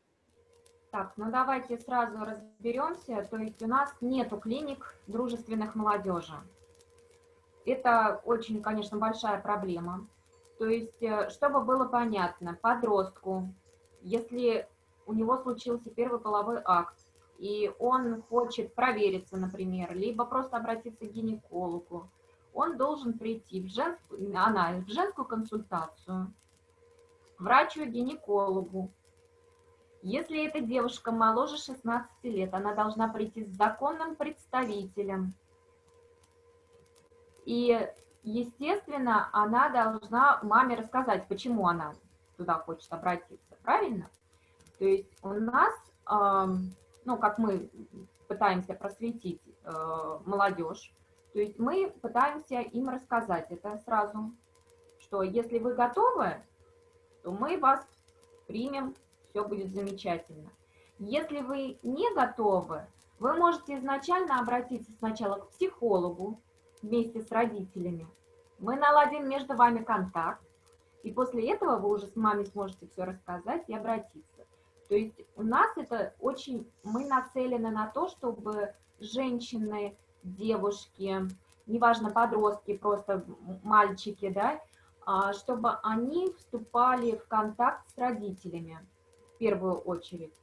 G: Так, ну давайте сразу разберемся. То есть у нас нету клиник дружественных молодежи. Это очень, конечно, большая проблема. То есть, э, чтобы было понятно, подростку, если у него случился первый половой акт, и он хочет провериться, например, либо просто обратиться к гинекологу, он должен прийти в женскую, она, в женскую консультацию, врачу-гинекологу, если эта девушка моложе 16 лет, она должна прийти с законным представителем. И, естественно, она должна маме рассказать, почему она туда хочет обратиться, правильно? То есть у нас, ну, как мы пытаемся просветить э, молодежь, то есть мы пытаемся им рассказать это сразу, что если вы готовы, то мы вас примем, все будет замечательно. Если вы не готовы, вы можете изначально обратиться сначала к психологу вместе с родителями. Мы наладим между вами контакт, и после этого вы уже с мамой сможете все рассказать и обратиться. То есть у нас это очень, мы нацелены на то, чтобы женщины, девушки, неважно, подростки, просто мальчики, да, а, чтобы они вступали в контакт с родителями в первую очередь.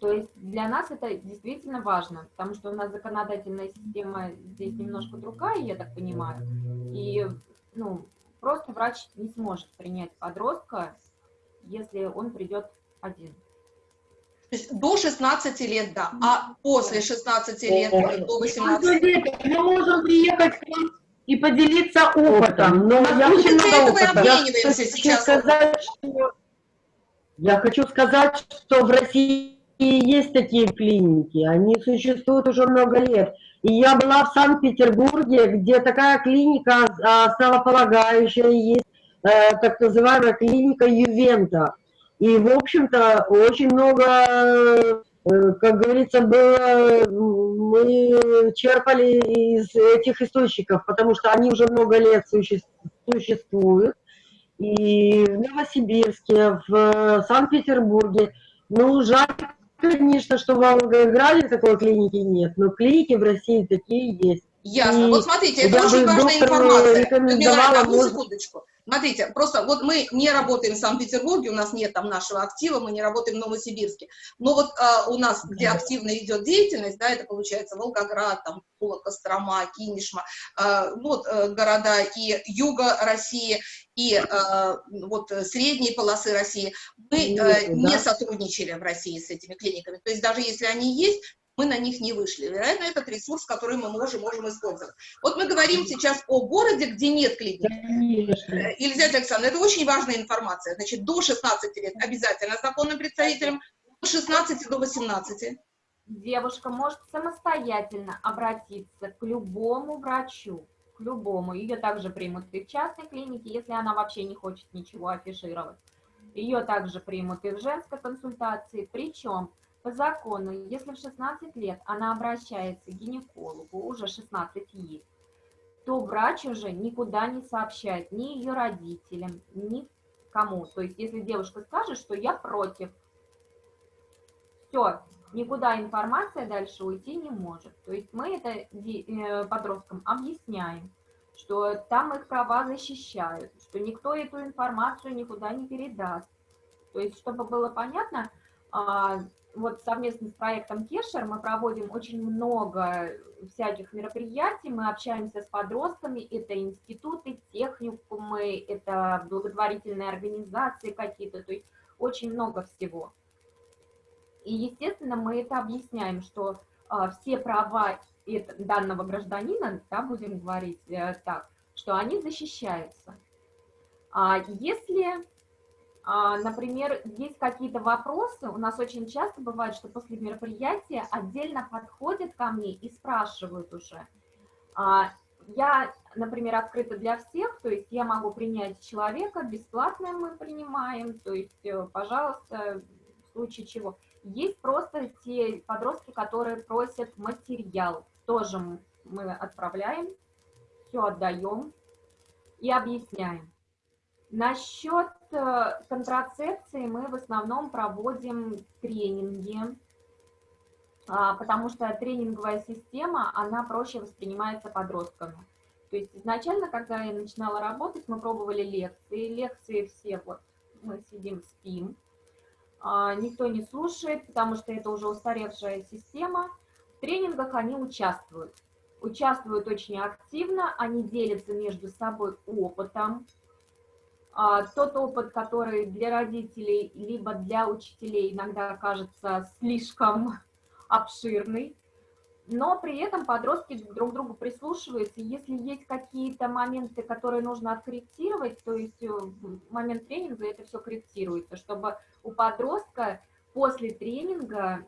G: То есть для нас это действительно важно, потому что у нас законодательная система здесь немножко другая, я так понимаю, и ну, просто врач не сможет принять подростка, если он придет один.
A: То есть до 16 лет, да, а после 16 лет, до 18 лет.
F: Мы можем приехать к вам и поделиться опытом, но я очень много опыта. Я хочу, сказать, что, я хочу сказать, что в России есть такие клиники, они существуют уже много лет. И я была в Санкт-Петербурге, где такая клиника а, основополагающая есть, э, так называемая клиника Ювента. И, в общем-то, очень много, э, как говорится, было, мы черпали из этих источников, потому что они уже много лет существуют. И в Новосибирске, в Санкт-Петербурге. Ну, жаль, конечно, что в Волгограде такой клиники нет, но клиники в России такие есть.
A: Ясно. И вот смотрите, это очень важная информация. Людмила, одну секундочку. Смотрите, просто вот мы не работаем в Санкт-Петербурге, у нас нет там нашего актива, мы не работаем в Новосибирске. Но вот а, у нас, где активно идет деятельность, да, это получается Волгоград, там, Тула, Кострома, Кинешма, а, вот а, города и юга России, и а, вот средние полосы России, мы а, не сотрудничали в России с этими клиниками. То есть даже если они есть, мы на них не вышли. Вероятно, этот ресурс, который мы можем, можем использовать. Вот мы говорим сейчас о городе, где нет клиник. Елизавета Александровна, это очень важная информация. Значит, до 16 лет обязательно законным представителем, от 16 до 18.
G: Девушка может самостоятельно обратиться к любому врачу, к любому. Ее также примут и в частной клинике, если она вообще не хочет ничего афишировать. Ее также примут и в женской консультации. Причем по закону, если в 16 лет она обращается к гинекологу, уже 16 есть, то врач уже никуда не сообщает ни ее родителям, ни кому. То есть, если девушка скажет, что я против, все, никуда информация дальше уйти не может. То есть мы это э, подросткам объясняем, что там их права защищают, что никто эту информацию никуда не передаст. То есть, чтобы было понятно, а, вот совместно с проектом Кешер мы проводим очень много всяких мероприятий, мы общаемся с подростками, это институты, техникумы, это благотворительные организации какие-то, то есть очень много всего. И, естественно, мы это объясняем, что а, все права данного гражданина, да, будем говорить э, так, что они защищаются. А если например, есть какие-то вопросы, у нас очень часто бывает, что после мероприятия отдельно подходят ко мне и спрашивают уже. А, я, например, открыта для всех, то есть я могу принять человека, бесплатно мы принимаем, то есть, э, пожалуйста, в случае чего. Есть просто те подростки, которые просят материал, тоже мы отправляем, все отдаем и объясняем. Насчет контрацепции мы в основном проводим тренинги, а, потому что тренинговая система, она проще воспринимается подростками. То есть изначально, когда я начинала работать, мы пробовали лекции. Лекции все вот, мы сидим, спим. А, никто не слушает, потому что это уже устаревшая система. В тренингах они участвуют. Участвуют очень активно, они делятся между собой опытом, тот опыт, который для родителей либо для учителей иногда кажется слишком обширный, но при этом подростки друг к другу прислушиваются. Если есть какие-то моменты, которые нужно откорректировать, то есть э, в момент тренинга это все корректируется, чтобы у подростка после тренинга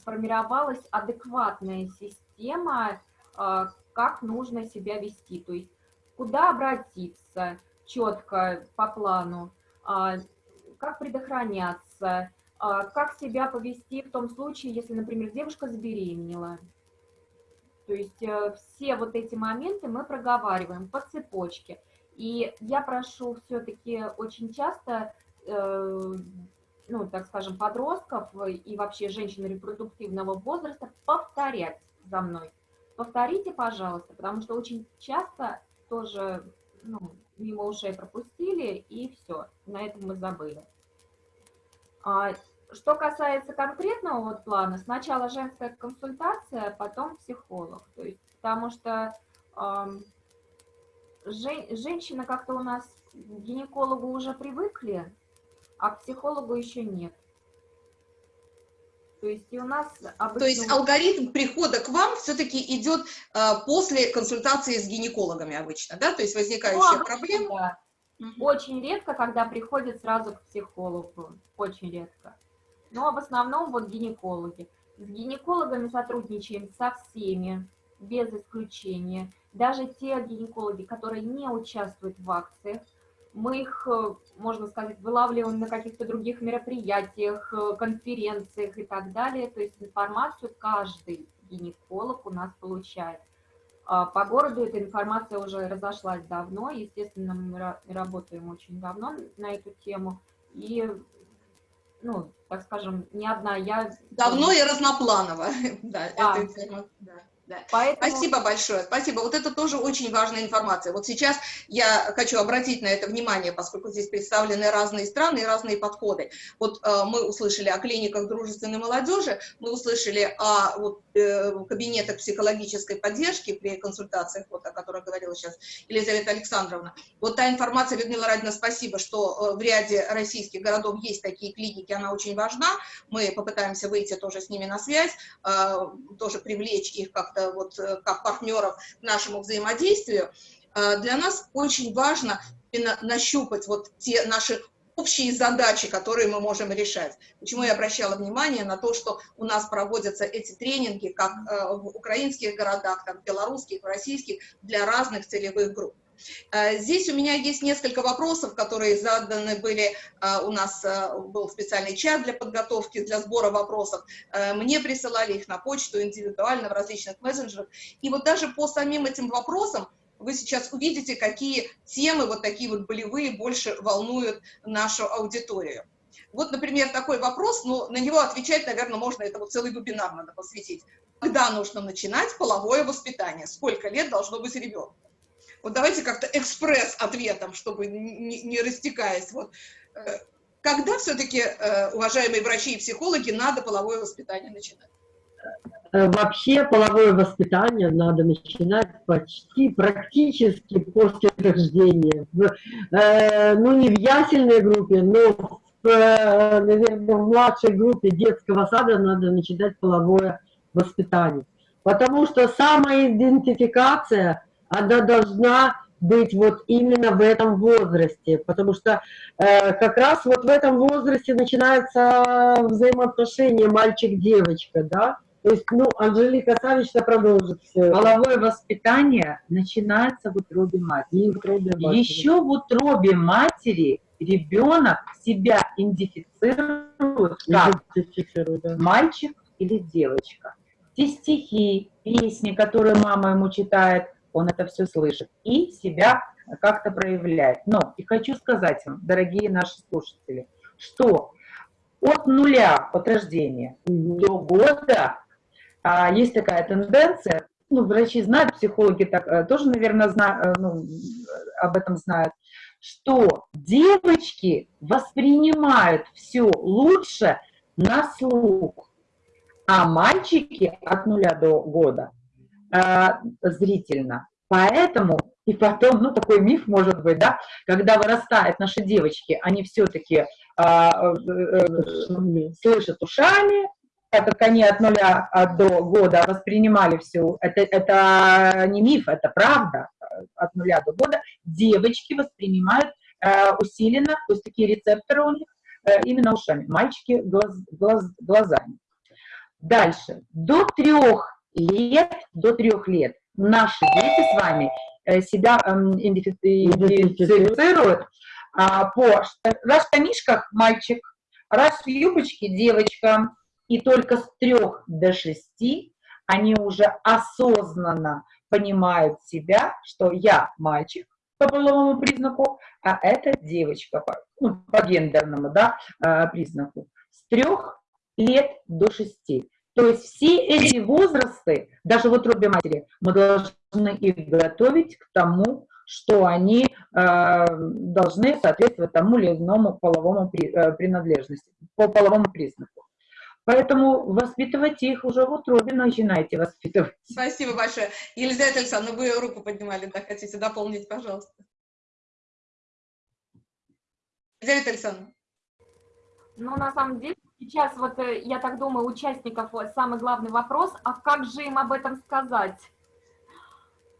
G: сформировалась адекватная система, как нужно себя вести, то есть куда обратиться четко по плану, как предохраняться, как себя повести в том случае, если, например, девушка забеременела. То есть э, все вот эти моменты мы проговариваем по цепочке. И я прошу все-таки очень часто, э, ну, так скажем, подростков и вообще женщин репродуктивного возраста повторять за мной. Повторите, пожалуйста, потому что очень часто тоже ну, мимо ушей пропустили, и все, на этом мы забыли. А, что касается конкретного вот плана, сначала женская консультация, потом психолог. То есть, потому что э, жен, женщины как-то у нас к гинекологу уже привыкли, а к психологу еще нет. То есть и у нас обычно...
A: То есть алгоритм прихода к вам все-таки идет э, после консультации с гинекологами обычно, да? То есть возникающая ну, проблема... Да.
G: Угу. Очень редко, когда приходят сразу к психологу, очень редко но в основном вот гинекологи. С гинекологами сотрудничаем со всеми, без исключения. Даже те гинекологи, которые не участвуют в акциях, мы их, э, можно сказать, вылавливаем на каких-то других мероприятиях, э, конференциях и так далее. То есть информацию каждый гинеколог у нас получает. А по городу эта информация уже разошлась давно, естественно, мы работаем очень давно на эту тему, и ну, так скажем, не одна я...
A: Давно и разнопланово, да, да. это информация. Да. Поэтому... Спасибо большое, спасибо. Вот это тоже очень важная информация. Вот сейчас я хочу обратить на это внимание, поскольку здесь представлены разные страны и разные подходы. Вот э, мы услышали о клиниках дружественной молодежи, мы услышали о вот, э, кабинетах психологической поддержки при консультациях, вот, о которых говорила сейчас Елизавета Александровна. Вот та информация, Людмила Радина, спасибо, что э, в ряде российских городов есть такие клиники, она очень важна. Мы попытаемся выйти тоже с ними на связь, э, тоже привлечь их как как-то вот э, как партнеров к нашему взаимодействию, э, для нас очень важно нащупать вот те наши общие задачи, которые мы можем решать. Почему я обращала внимание на то, что у нас проводятся эти тренинги как э, в украинских городах, так белорусских, в российских, для разных целевых групп. Э, здесь у меня есть несколько вопросов, которые заданы были, э, у нас э, был специальный чат для подготовки, для сбора вопросов, мне присылали их на почту индивидуально в различных мессенджерах, и вот даже по самим этим вопросам вы сейчас увидите, какие темы вот такие вот болевые больше волнуют нашу аудиторию. Вот, например, такой вопрос, но на него отвечать, наверное, можно, это вот целый вебинар надо посвятить. Когда нужно начинать половое воспитание? Сколько лет должно быть ребенку? Вот давайте как-то экспресс-ответом, чтобы не, не растекаясь. Вот. Э, когда все-таки, э, уважаемые врачи и психологи, надо половое воспитание начинать?
E: Э, вообще половое воспитание надо начинать почти практически после рождения. ну, не в ясельной группе, но, в, наверное, в младшей группе детского сада надо начинать половое воспитание. Потому что самоидентификация она должна быть вот именно в этом возрасте, потому что э, как раз вот в этом возрасте начинается взаимоотношение мальчик-девочка, да, то есть, ну, Анжелика Савична продолжит все.
F: Половое воспитание начинается в утробе матери. В утробе матери. Еще в утробе матери ребенок себя идентифицирует как да. мальчик или девочка. Те стихи, песни, которые мама ему читает, он это все слышит и себя как-то проявляет. Но и хочу сказать вам, дорогие наши слушатели, что от нуля, от рождения до года а, есть такая тенденция, ну, врачи знают, психологи так, э, тоже, наверное, знают, э, ну, об этом знают, что девочки воспринимают все лучше на слух, а мальчики от нуля до года зрительно. Поэтому, и потом, ну, такой миф может быть, да, когда вырастают наши девочки, они все-таки а, э, э, слышат ушами, так как они от нуля до года воспринимали все, это, это не миф, это правда, от нуля до года девочки воспринимают э, усиленно, то есть такие рецепторы у них э, именно ушами, мальчики глаз, глаз, глазами. Дальше. До трех лет, до трех лет наши дети с вами э, себя эм, идентифицируют а, по раз в штанишках мальчик, раз в юбочке девочка, и только с трех до шести они уже осознанно понимают себя, что я мальчик по половому признаку, а это девочка по, ну, по гендерному да, э, признаку. С трех лет до шести. То есть все эти возрасты, даже в утробе матери, мы должны их готовить к тому, что они э, должны соответствовать тому или иному половому при, э, принадлежности, по половому признаку. Поэтому воспитывайте их уже в утробе, начинайте воспитывать.
A: Спасибо большое. Елизавета Александровна, вы руку поднимали, да, хотите дополнить, пожалуйста. Елизавета Александровна.
G: Ну, на самом деле, сейчас вот, э, я так думаю, участников самый главный вопрос, а как же им об этом сказать?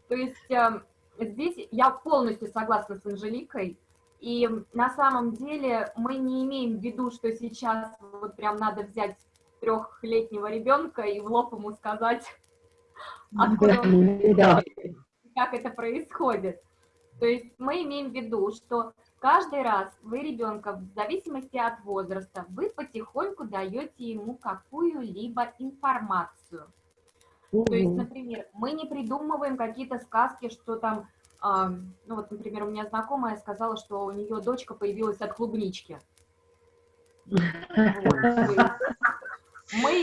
G: То есть э, здесь я полностью согласна с Анжеликой, и на самом деле мы не имеем в виду, что сейчас вот прям надо взять трехлетнего ребенка и в лоб ему сказать, откуда он, как это происходит. То есть мы имеем в виду, что каждый раз вы ребенка, в зависимости от возраста, вы потихоньку даете ему какую-либо информацию. То есть, например, мы не придумываем какие-то сказки, что там, э, ну вот, например, у меня знакомая сказала, что у нее дочка появилась от клубнички. Мы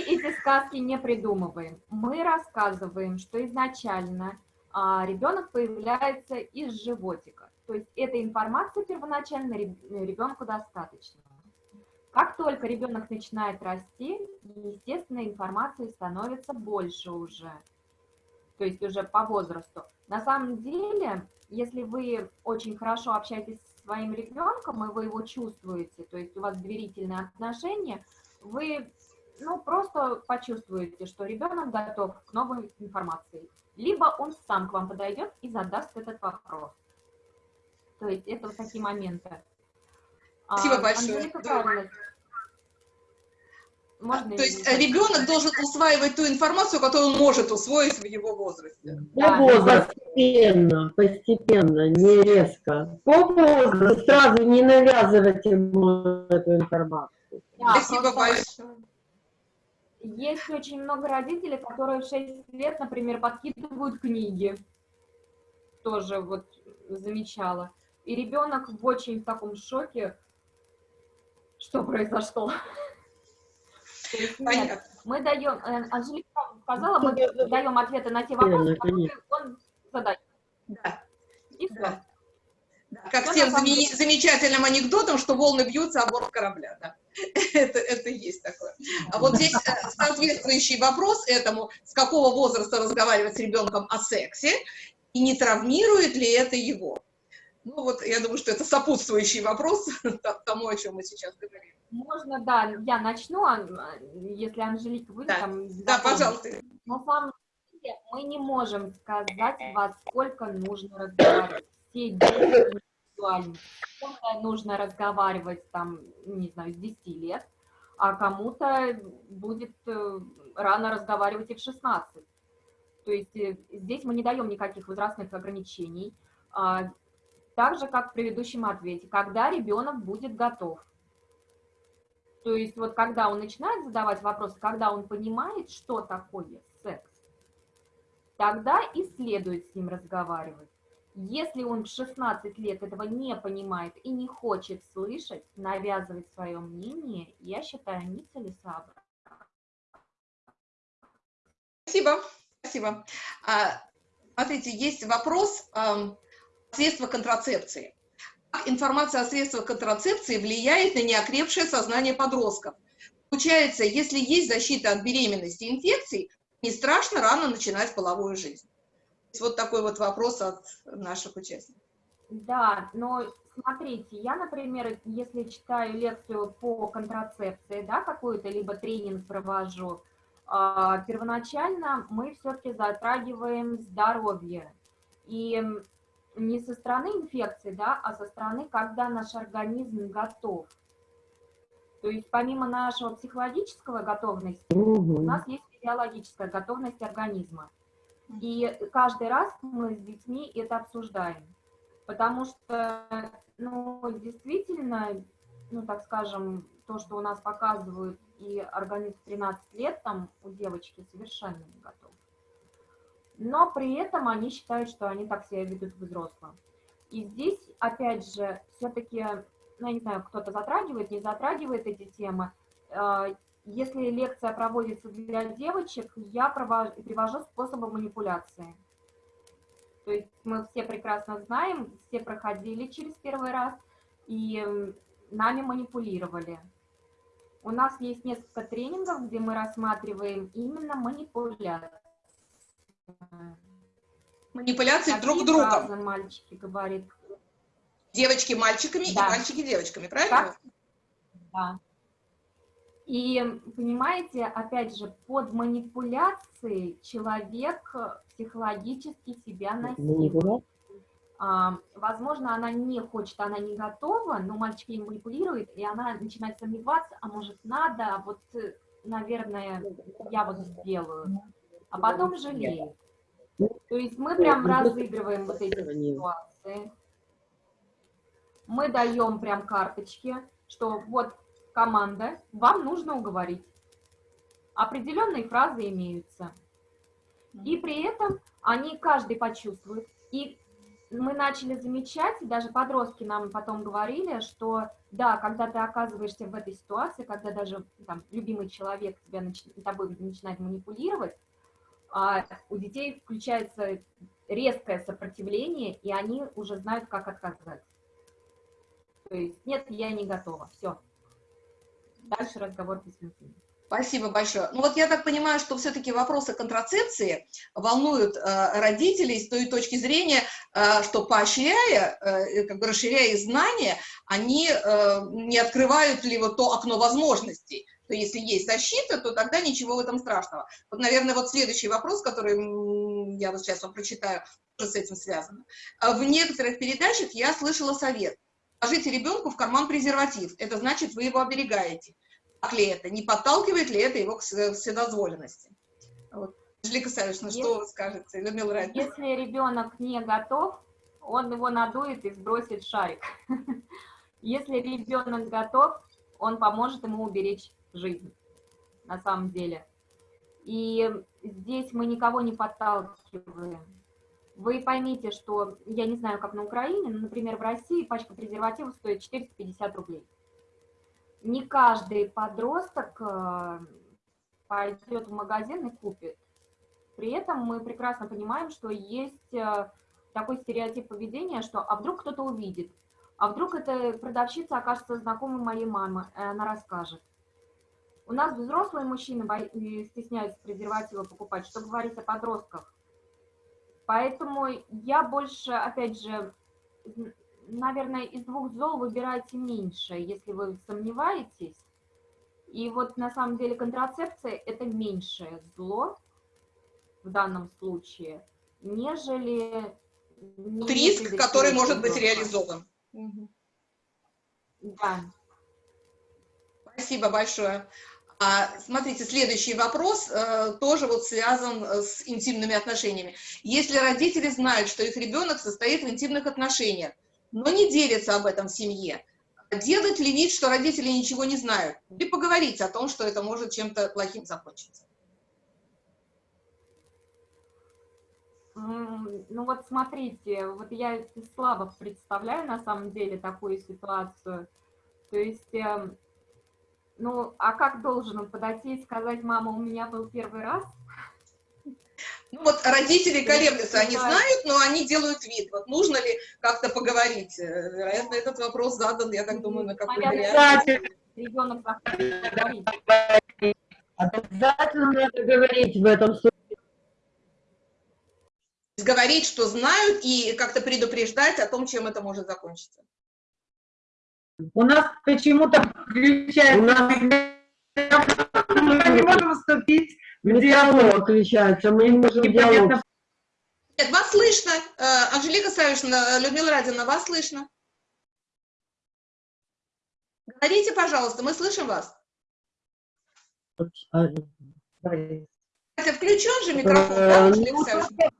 G: эти сказки не придумываем. Мы рассказываем, что изначально а, ребенок появляется из животика. То есть этой информации первоначально ребенку достаточно. Как только ребенок начинает расти, естественно, информации становится больше уже, то есть уже по возрасту. На самом деле, если вы очень хорошо общаетесь со своим ребенком, и вы его чувствуете, то есть у вас доверительные отношения, вы ну, просто почувствуете, что ребенок готов к новой информации. Либо он сам к вам подойдет и задаст этот вопрос. То есть это вот такие моменты.
A: Спасибо а, большое. Можно То есть ребенок должен усваивать ту информацию, которую он может усвоить в его возрасте.
E: По возрасту, постепенно, постепенно, не резко. По возрасту сразу не навязывать ему эту информацию.
A: Да, Спасибо большое.
G: Есть очень много родителей, которые в 6 лет, например, подкидывают книги. Тоже вот замечала. И ребенок в очень таком шоке, что произошло. Нет, мы даем, э, Анжелика сказала, мы даем ответы на те вопросы, которые он задает.
A: Да. И все. Как тем замечательным анекдотом, что волны бьются о борт корабля. Да. это, это есть такое. А вот здесь э, соответствующий вопрос этому, с какого возраста разговаривать с ребенком о сексе, и не травмирует ли это его. Ну вот, я думаю, что это сопутствующий вопрос тому, о чем мы сейчас говорим.
G: Можно, да, я начну, если Анжелика вы
A: да. там... Да, пожалуйста.
G: Самом деле мы не можем сказать, во сколько нужно разговаривать. Все дети индивидуально. Кому-то нужно разговаривать там, не знаю, с 10 лет, а кому-то будет э, рано разговаривать и в 16. То есть э, здесь мы не даем никаких возрастных ограничений. Так же, как в предыдущем ответе, когда ребенок будет готов. То есть вот когда он начинает задавать вопросы, когда он понимает, что такое секс, тогда и следует с ним разговаривать. Если он в 16 лет этого не понимает и не хочет слышать, навязывать свое мнение, я считаю нецелесообразно.
A: Спасибо, спасибо. А, смотрите, есть вопрос средства контрацепции. Как информация о средствах контрацепции влияет на неокрепшее сознание подростков? Получается, если есть защита от беременности и инфекций, не страшно рано начинать половую жизнь. Вот такой вот вопрос от наших участников.
G: Да, но смотрите, я, например, если читаю лекцию по контрацепции, да, какую-то, либо тренинг провожу, а, первоначально мы все-таки затрагиваем здоровье. И не со стороны инфекции, да, а со стороны, когда наш организм готов. То есть помимо нашего психологического готовности, у
E: Мгм.
G: нас есть физиологическая готовность организма. И каждый раз мы с детьми это обсуждаем. Потому что, ну, действительно, ну, так скажем, то, что у нас показывают, и организм в 13 лет, там, у девочки совершенно не готов. Но при этом они считают, что они так себя ведут взрослым. И здесь, опять же, все-таки, ну, я не знаю, кто-то затрагивает, не затрагивает эти темы. Э, Если лекция проводится для девочек, я привожу способы манипуляции. То есть мы все прекрасно знаем, все проходили через первый раз, и нами манипулировали. У нас есть несколько тренингов, где мы рассматриваем именно манипуляции.
A: Друг другом.
G: фразы мальчики говорят,
A: Девочки мальчиками и
G: Да.
A: мальчики девочками, правильно?
G: Как? Да. И понимаете, опять же, под манипуляцией человек психологически себя насилует. А, возможно, она не хочет, она не готова, но мальчик ей манипулирует, и она начинает сомневаться, а может надо, а вот, э, наверное, я вот сделаю, а потом жалеет. То есть мы прям разыгрываем вот эти ситуации. Мы даем прям карточки, что вот команда, вам нужно уговорить. Определенные фразы имеются. И при этом они каждый почувствует. И мы начали замечать, и даже подростки нам потом говорили, что да, когда ты оказываешься в этой ситуации, когда даже там, любимый человек тебя нач- тобой начинает манипулировать, а у детей включается резкое сопротивление, и они уже знают, как отказать. То есть, нет, я не готова, все. Дальше разговор бессмысленный.
A: Спасибо большое. Ну вот я так понимаю, что все-таки вопросы контрацепции волнуют э, родителей с той точки зрения, э, что поощряя, э, как бы расширяя знания, они э, не открывают ли вот то окно возможностей. То если есть защита, то тогда ничего в этом страшного. Вот, наверное, вот следующий вопрос, который я вот сейчас вам прочитаю, тоже с этим связано. А В некоторых передачах я слышала совет. Положите ребенку в карман презерватив. Это значит, вы его оберегаете. Так ли это? Не подталкивает ли это его к вседозволенности? Вот. Анжелика Савишна, что
G: Если-
A: вы скажете? Людмила Радина.
G: Если ребенок не готов, он его надует и сбросит шарик. Если ребенок готов, он поможет ему уберечь жизнь, на самом деле. И здесь мы никого не подталкиваем. Вы поймите, что, я не знаю, как на Украине, но, например, в России пачка презервативов стоит 450 рублей. Не каждый подросток э, пойдет в магазин и купит. При этом мы прекрасно понимаем, что есть э, такой стереотип поведения, что а вдруг кто-то увидит, а вдруг эта продавщица окажется знакомой моей мамы, и она расскажет. У нас взрослые мужчины э, стесняются презервативы покупать, что говорить о подростках. Поэтому я больше, опять же, наверное, из двух зол выбирайте меньше, если вы сомневаетесь. И вот на самом деле контрацепция – это меньшее зло в данном случае, нежели...
A: Риск, который может быть реализован.
G: Да.
A: Спасибо большое. А, смотрите, следующий вопрос э, тоже вот связан э, с интимными отношениями. Если родители знают, что их ребенок состоит в интимных отношениях, но не делятся об этом в семье, делать ли вид, что родители ничего не знают, или поговорить о том, что это может чем-то плохим закончиться?
G: Ну вот смотрите, вот я слабо представляю на самом деле такую ситуацию. То есть, эм, ну, а как должен он подойти и сказать, мама, у меня был первый раз?
A: Ну вот родители колеблются, они знают, но они делают вид. Вот нужно ли как-то поговорить? Э, Вероятно, этот вопрос задан, я так думаю, на какой-то реакции.
G: Ребенок.
E: Обязательно надо говорить в этом случае.
A: говорить, что знают, и как-то предупреждать о том, чем это может закончиться.
F: У нас почему-то включается...
E: У нас-
F: Мы не можем вступить в
E: Диалог включается, мы не можем
F: Непонятно,
E: диалог.
A: Нет, вас слышно. Э, Анжелика Савишна, Людмила Радина, вас слышно. Говорите, пожалуйста, мы слышим вас. Это включен же микрофон, да, Анжелика Савишна?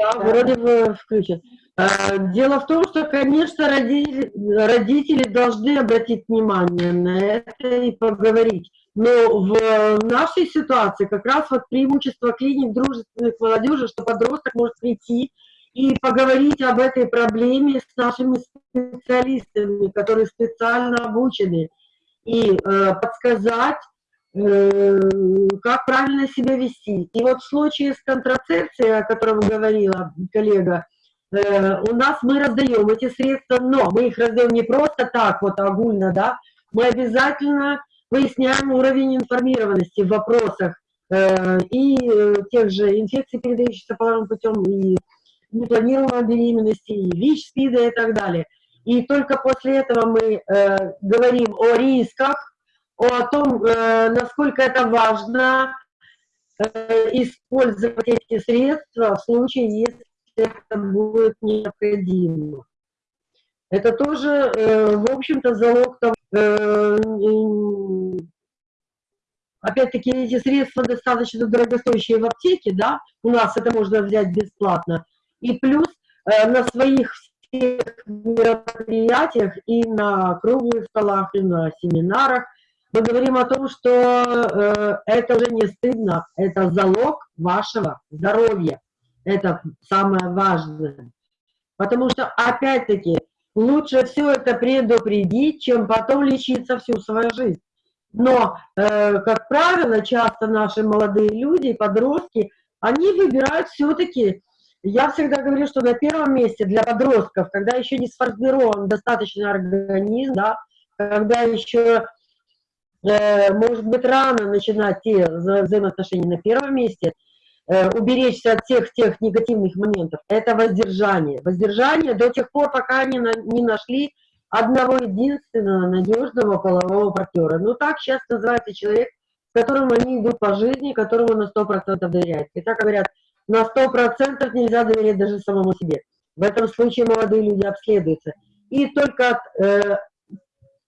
E: Да, вроде бы включен. А, Дело в том, что, конечно, родители, родители должны обратить внимание на это и поговорить. Но в нашей ситуации как раз вот преимущество клиник дружественных молодежи, что подросток может прийти и поговорить об этой проблеме с нашими специалистами, которые специально обучены, и э, подсказать, как правильно себя вести. И вот в случае с контрацепцией, о котором говорила коллега, э, у нас мы раздаем эти средства, но мы их раздаем не просто так, вот огульно, да, мы обязательно выясняем уровень информированности в вопросах э, и э, тех же инфекций, передающихся половым путем, и непланированной беременности, и ВИЧ, СПИДа и так далее. И только после этого мы э, говорим о рисках, о том, э, насколько это важно э, использовать эти средства в случае, если это будет необходимо. Это тоже, э, в общем-то, залог того, опять-таки, эти средства достаточно дорогостоящие в аптеке, да, у нас это можно взять бесплатно, и плюс на своих всех мероприятиях и на круглых столах, и на семинарах мы говорим о том, что э, это уже не стыдно, это залог вашего здоровья, это самое важное. Потому что, опять-таки, лучше все это предупредить, чем потом лечиться всю свою жизнь. Но, э, как правило, часто наши молодые люди, подростки, они выбирают все-таки я всегда говорю, что на первом месте для подростков, когда еще не сформирован достаточно организм, да, когда еще, может быть, рано начинать те вза взаимоотношения на первом месте, э, уберечься от всех тех негативных моментов, это воздержание. Воздержание до тех пор, пока они на, не нашли одного единственного надежного полового партнера. Ну, так сейчас называется человек, с которым они идут по жизни, которому на 100% доверяют. И так говорят, на 100% нельзя доверять даже самому себе. В этом случае молодые люди обследуются. И только э,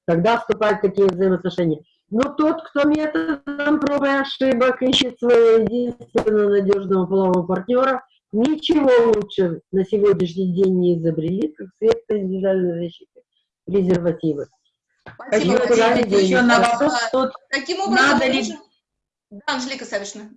E: тогда вступают такие взаимоотношения. Но тот, кто методом проб и ошибок ищет своего единственного надежного полового партнера, ничего лучше на сегодняшний день не изобрели, как средства индивидуальной защиты, презервативы.
A: Спасибо, еще на вопрос, что Таким образом, надо ли... Да, Анжелика Савишна.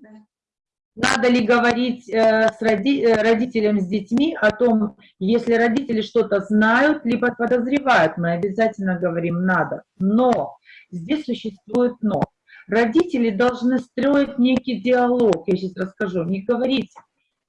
F: Надо ли говорить э, с роди, э, родителям с детьми о том, если родители что-то знают, либо подозревают, мы обязательно говорим «надо». Но, здесь существует «но». Родители должны строить некий диалог, я сейчас расскажу, не говорить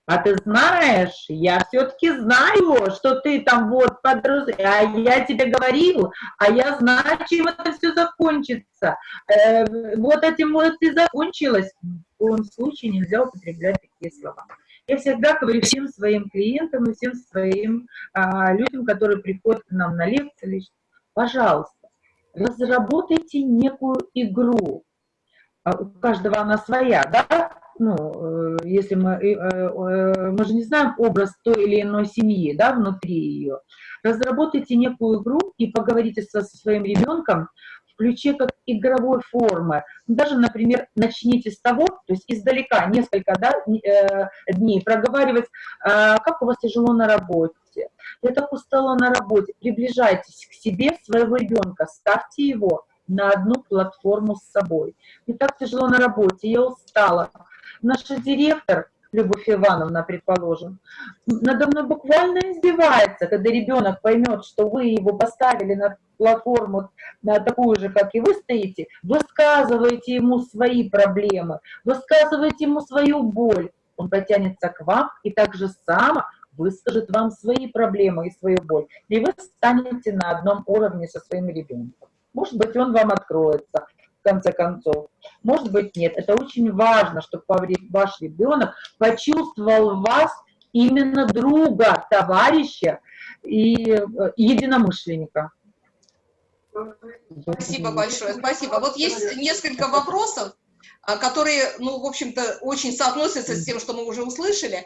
F: а ты знаешь, я все-таки знаю, что ты там вот подрос, а я тебе говорил, а я знаю, чем это все закончится. Э, вот этим вот и закончилось. В коем случае нельзя употреблять такие слова. Я всегда говорю всем своим клиентам и всем своим а, людям, которые приходят к нам на лекции, пожалуйста, разработайте некую игру. А у каждого она своя, да? ну, э, если мы, э, э, мы же не знаем образ той или иной семьи, да, внутри ее, разработайте некую игру и поговорите со, своим ребенком в ключе как игровой формы. Даже, например, начните с того, то есть издалека несколько да, дней проговаривать, как у вас тяжело на работе, я так устала на работе, приближайтесь к себе своего ребенка, ставьте его на одну платформу с собой. Мне так тяжело на работе, я устала, наша директор, Любовь Ивановна, предположим, надо мной буквально издевается, когда ребенок поймет, что вы его поставили на платформу, на такую же, как и вы стоите, высказываете ему свои проблемы, высказываете ему свою боль, он потянется к вам и так же само выскажет вам свои проблемы и свою боль, и вы станете на одном уровне со своим ребенком. Может быть, он вам откроется, конце концов. Может быть, нет. Это очень важно, чтобы ваш ребенок почувствовал вас именно друга, товарища и э, единомышленника.
A: Спасибо большое, спасибо. Вот есть несколько вопросов, а, которые, ну, в общем-то, очень соотносятся с тем, что мы уже услышали.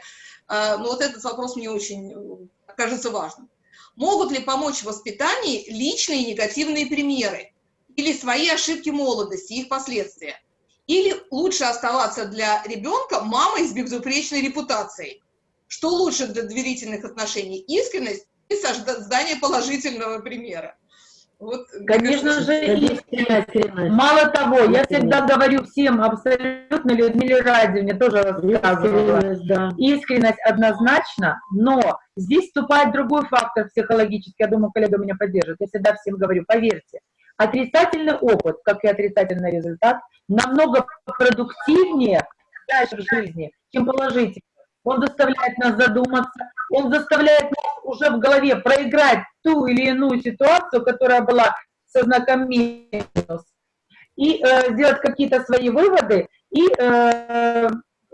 A: А, но вот этот вопрос мне очень кажется важным. Могут ли помочь в воспитании личные негативные примеры или свои ошибки молодости, их последствия? Или лучше оставаться для ребенка мамой с безупречной репутацией? Что лучше для доверительных отношений? Искренность и создание положительного примера?
F: Вот, Конечно кажется, же, искренность. Мало того, я всегда говорю всем, абсолютно Людмиле Радиевне тоже рассказывала, искренность, да. искренность однозначно, но здесь вступает другой фактор психологический, я думаю, коллега меня поддержит, я всегда всем говорю, поверьте, отрицательный опыт, как и отрицательный результат, намного продуктивнее дальше в жизни, чем положительный. Он заставляет нас задуматься, он заставляет нас уже в голове проиграть ту или иную ситуацию, которая была со знаком минус, и э, сделать какие-то свои выводы и э,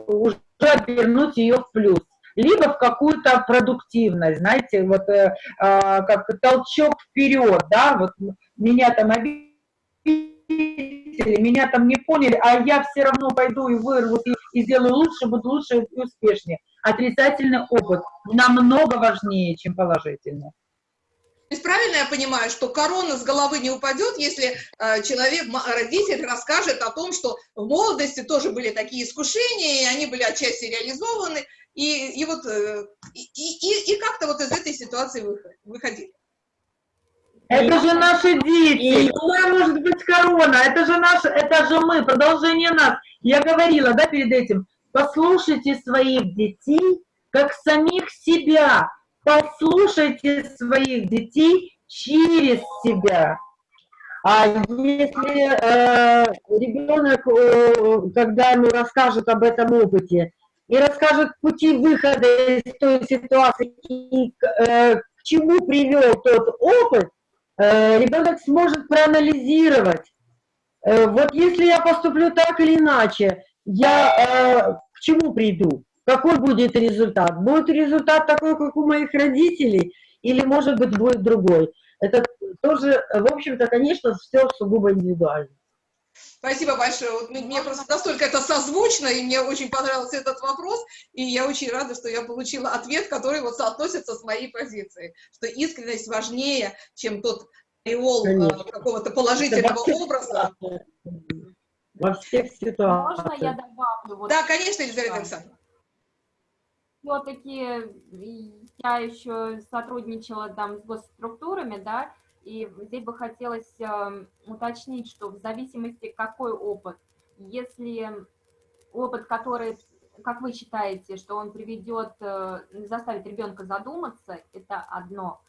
F: уже обернуть ее в плюс либо в какую-то продуктивность, знаете, вот э, э, как толчок вперед, да, вот меня там обидели, меня там не поняли, а я все равно пойду и вырву, и, и сделаю лучше, буду лучше и успешнее. Отрицательный опыт намного важнее, чем положительный.
A: То есть правильно я понимаю, что корона с головы не упадет, если э, человек, родитель расскажет о том, что в молодости тоже были такие искушения, и они были отчасти реализованы, и, и вот э, и, и, и как-то вот из этой ситуации выходили.
F: Это же наши дети. Какая может быть корона? Это же наши, это же мы, продолжение нас. Я говорила, да, перед этим. Послушайте своих детей, как самих себя. Послушайте своих детей через себя. А если э, ребенок, э, когда ему расскажет об этом опыте, и расскажет пути выхода из той ситуации, и э, к чему привел тот опыт, ребенок сможет проанализировать. Э, вот если я поступлю так или иначе, я э, к чему приду? Какой будет результат? Будет результат такой, как у моих родителей, или, может быть, будет другой? Это тоже, в общем-то, конечно, все сугубо индивидуально.
A: Спасибо большое. Вот мне просто настолько это созвучно, и мне очень понравился этот вопрос, и я очень рада, что я получила ответ, который вот соотносится с моей позицией, что искренность важнее, чем тот ореол э, какого-то положительного образа.
E: Во всех ситуациях.
G: Можно я добавлю? Вот
A: да, конечно, Елизавета Александровна.
G: Все-таки я еще сотрудничала там с госструктурами, да, и здесь бы хотелось э, уточнить, что в зависимости какой опыт, если опыт, который, как вы считаете, что он приведет, э, заставит ребенка задуматься, это одно,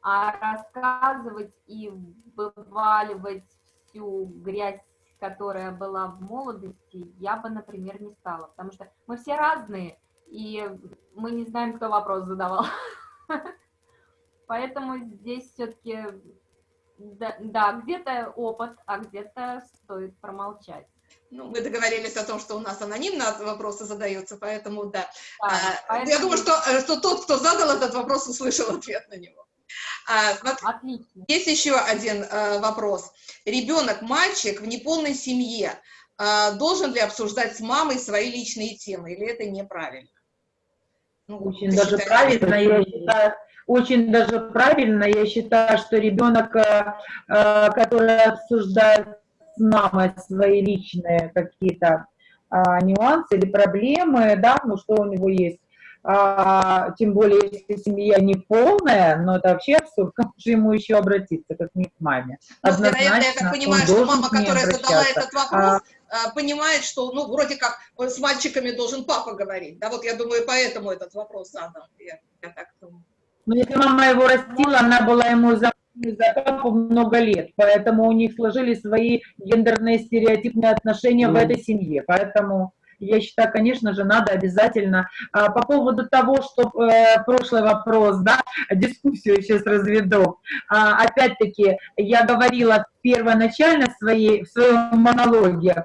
G: а рассказывать и вываливать всю грязь, которая была в молодости, я бы, например, не стала, потому что мы все разные, и мы не знаем, кто вопрос задавал. Поэтому здесь все-таки да, да где-то опыт, а где-то стоит промолчать.
A: Ну, мы договорились о том, что у нас анонимно вопросы задаются, поэтому да. да а, поэтому... Я думаю, что, э, что тот, кто задал этот вопрос, услышал ответ на него. А, Отлично. Есть еще один а, вопрос. Ребенок, мальчик в неполной семье, а, должен ли обсуждать с мамой свои личные темы, или это неправильно?
F: Ну, Очень даже правильно, я считаю, очень даже правильно. Я считаю, что ребенок, э, э, который обсуждает с мамой свои личные какие-то а, нюансы или проблемы, да, ну что у него есть, а, тем более, если семья не полная, но это вообще абсурд, как же ему еще обратиться, как не к маме.
A: Вероятно, я так понимаю, что мама, которая задала этот вопрос, а, понимает, что, ну, вроде как с мальчиками должен папа говорить, да, вот я думаю, поэтому этот вопрос задан, я, я так думаю.
F: Но ну, если мама его растила, она была ему за, за папу много лет, поэтому у них сложились свои гендерные стереотипные отношения mm. в этой семье, поэтому я считаю, конечно же, надо обязательно. А, по поводу того, что э, прошлый вопрос, да, дискуссию сейчас разведу. А, Опять-таки, я говорила первоначально в, своей, в своем монологе,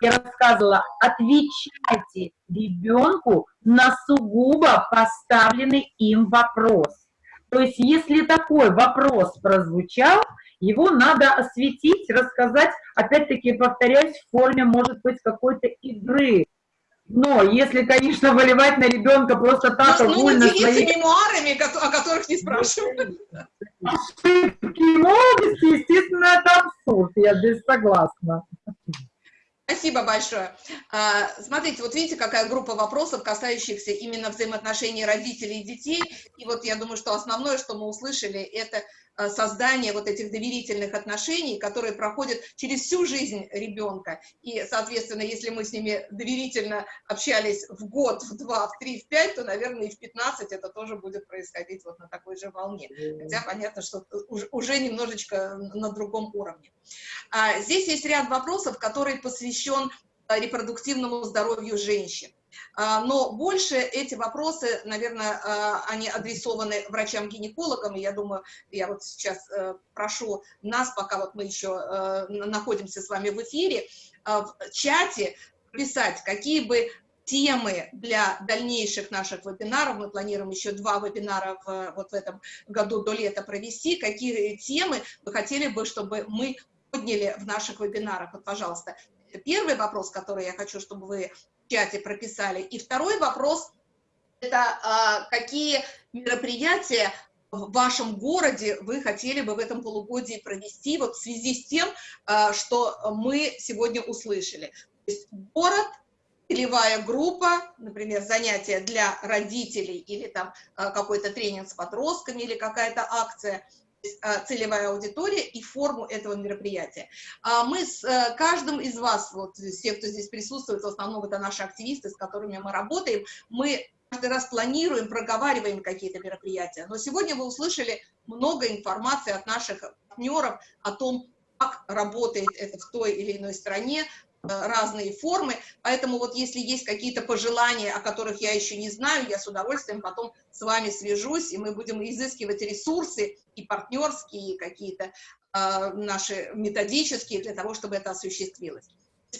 F: я рассказывала, отвечайте ребенку на сугубо поставленный им вопрос. То есть, если такой вопрос прозвучал, его надо осветить, рассказать, опять-таки, повторяюсь, в форме, может быть, какой-то игры. Но если, конечно, выливать на ребенка просто так,
A: Ну, ну
F: огульно
A: делиться
F: свои
A: мемуарами, о которых не спрашивают.
F: ошибки молодости, естественно, это абсурд, я здесь согласна.
A: Спасибо большое. А, Смотрите, вот видите, какая группа вопросов, касающихся именно взаимоотношений родителей и детей. И вот я думаю, что основное, что мы услышали, это создание вот этих доверительных отношений, которые проходят через всю жизнь ребенка. И, соответственно, если мы с ними доверительно общались в год, в два, в три, в пять, то, наверное, и в 15 это тоже будет происходить вот на такой же волне. Хотя понятно, что уже- уже немножечко на другом уровне. А, Здесь есть ряд вопросов, который посвящен а, репродуктивному здоровью женщин. А, Но больше эти вопросы, наверное, а, они адресованы врачам-гинекологам, я думаю, я вот сейчас э, прошу нас, пока вот мы еще э, находимся с вами в эфире, а, в чате писать, какие бы темы для дальнейших наших вебинаров, мы планируем еще два вебинара в, вот в этом году до лета провести, какие темы вы хотели бы, чтобы мы подняли в наших вебинарах. Вот, пожалуйста, первый вопрос, который я хочу, чтобы вы чате прописали. И второй вопрос – это а, какие мероприятия в вашем городе вы хотели бы в этом полугодии провести вот в связи с тем, а, что мы сегодня услышали. То есть город, целевая группа, например, занятия для родителей или там а, какой-то тренинг с подростками или какая-то акция – целевая аудитория и форму этого мероприятия. А Мы с э, каждым из вас, вот все, кто здесь присутствует, в основном это наши активисты, с которыми мы работаем, мы каждый раз планируем, проговариваем какие-то мероприятия. Но сегодня вы услышали много информации от наших партнеров о том, как работает это в той или иной стране, разные формы, поэтому вот если есть какие-то пожелания, о которых я еще не знаю, я с удовольствием потом с вами свяжусь, и мы будем изыскивать ресурсы и партнерские, какие-то э, наши методические для того, чтобы это осуществилось.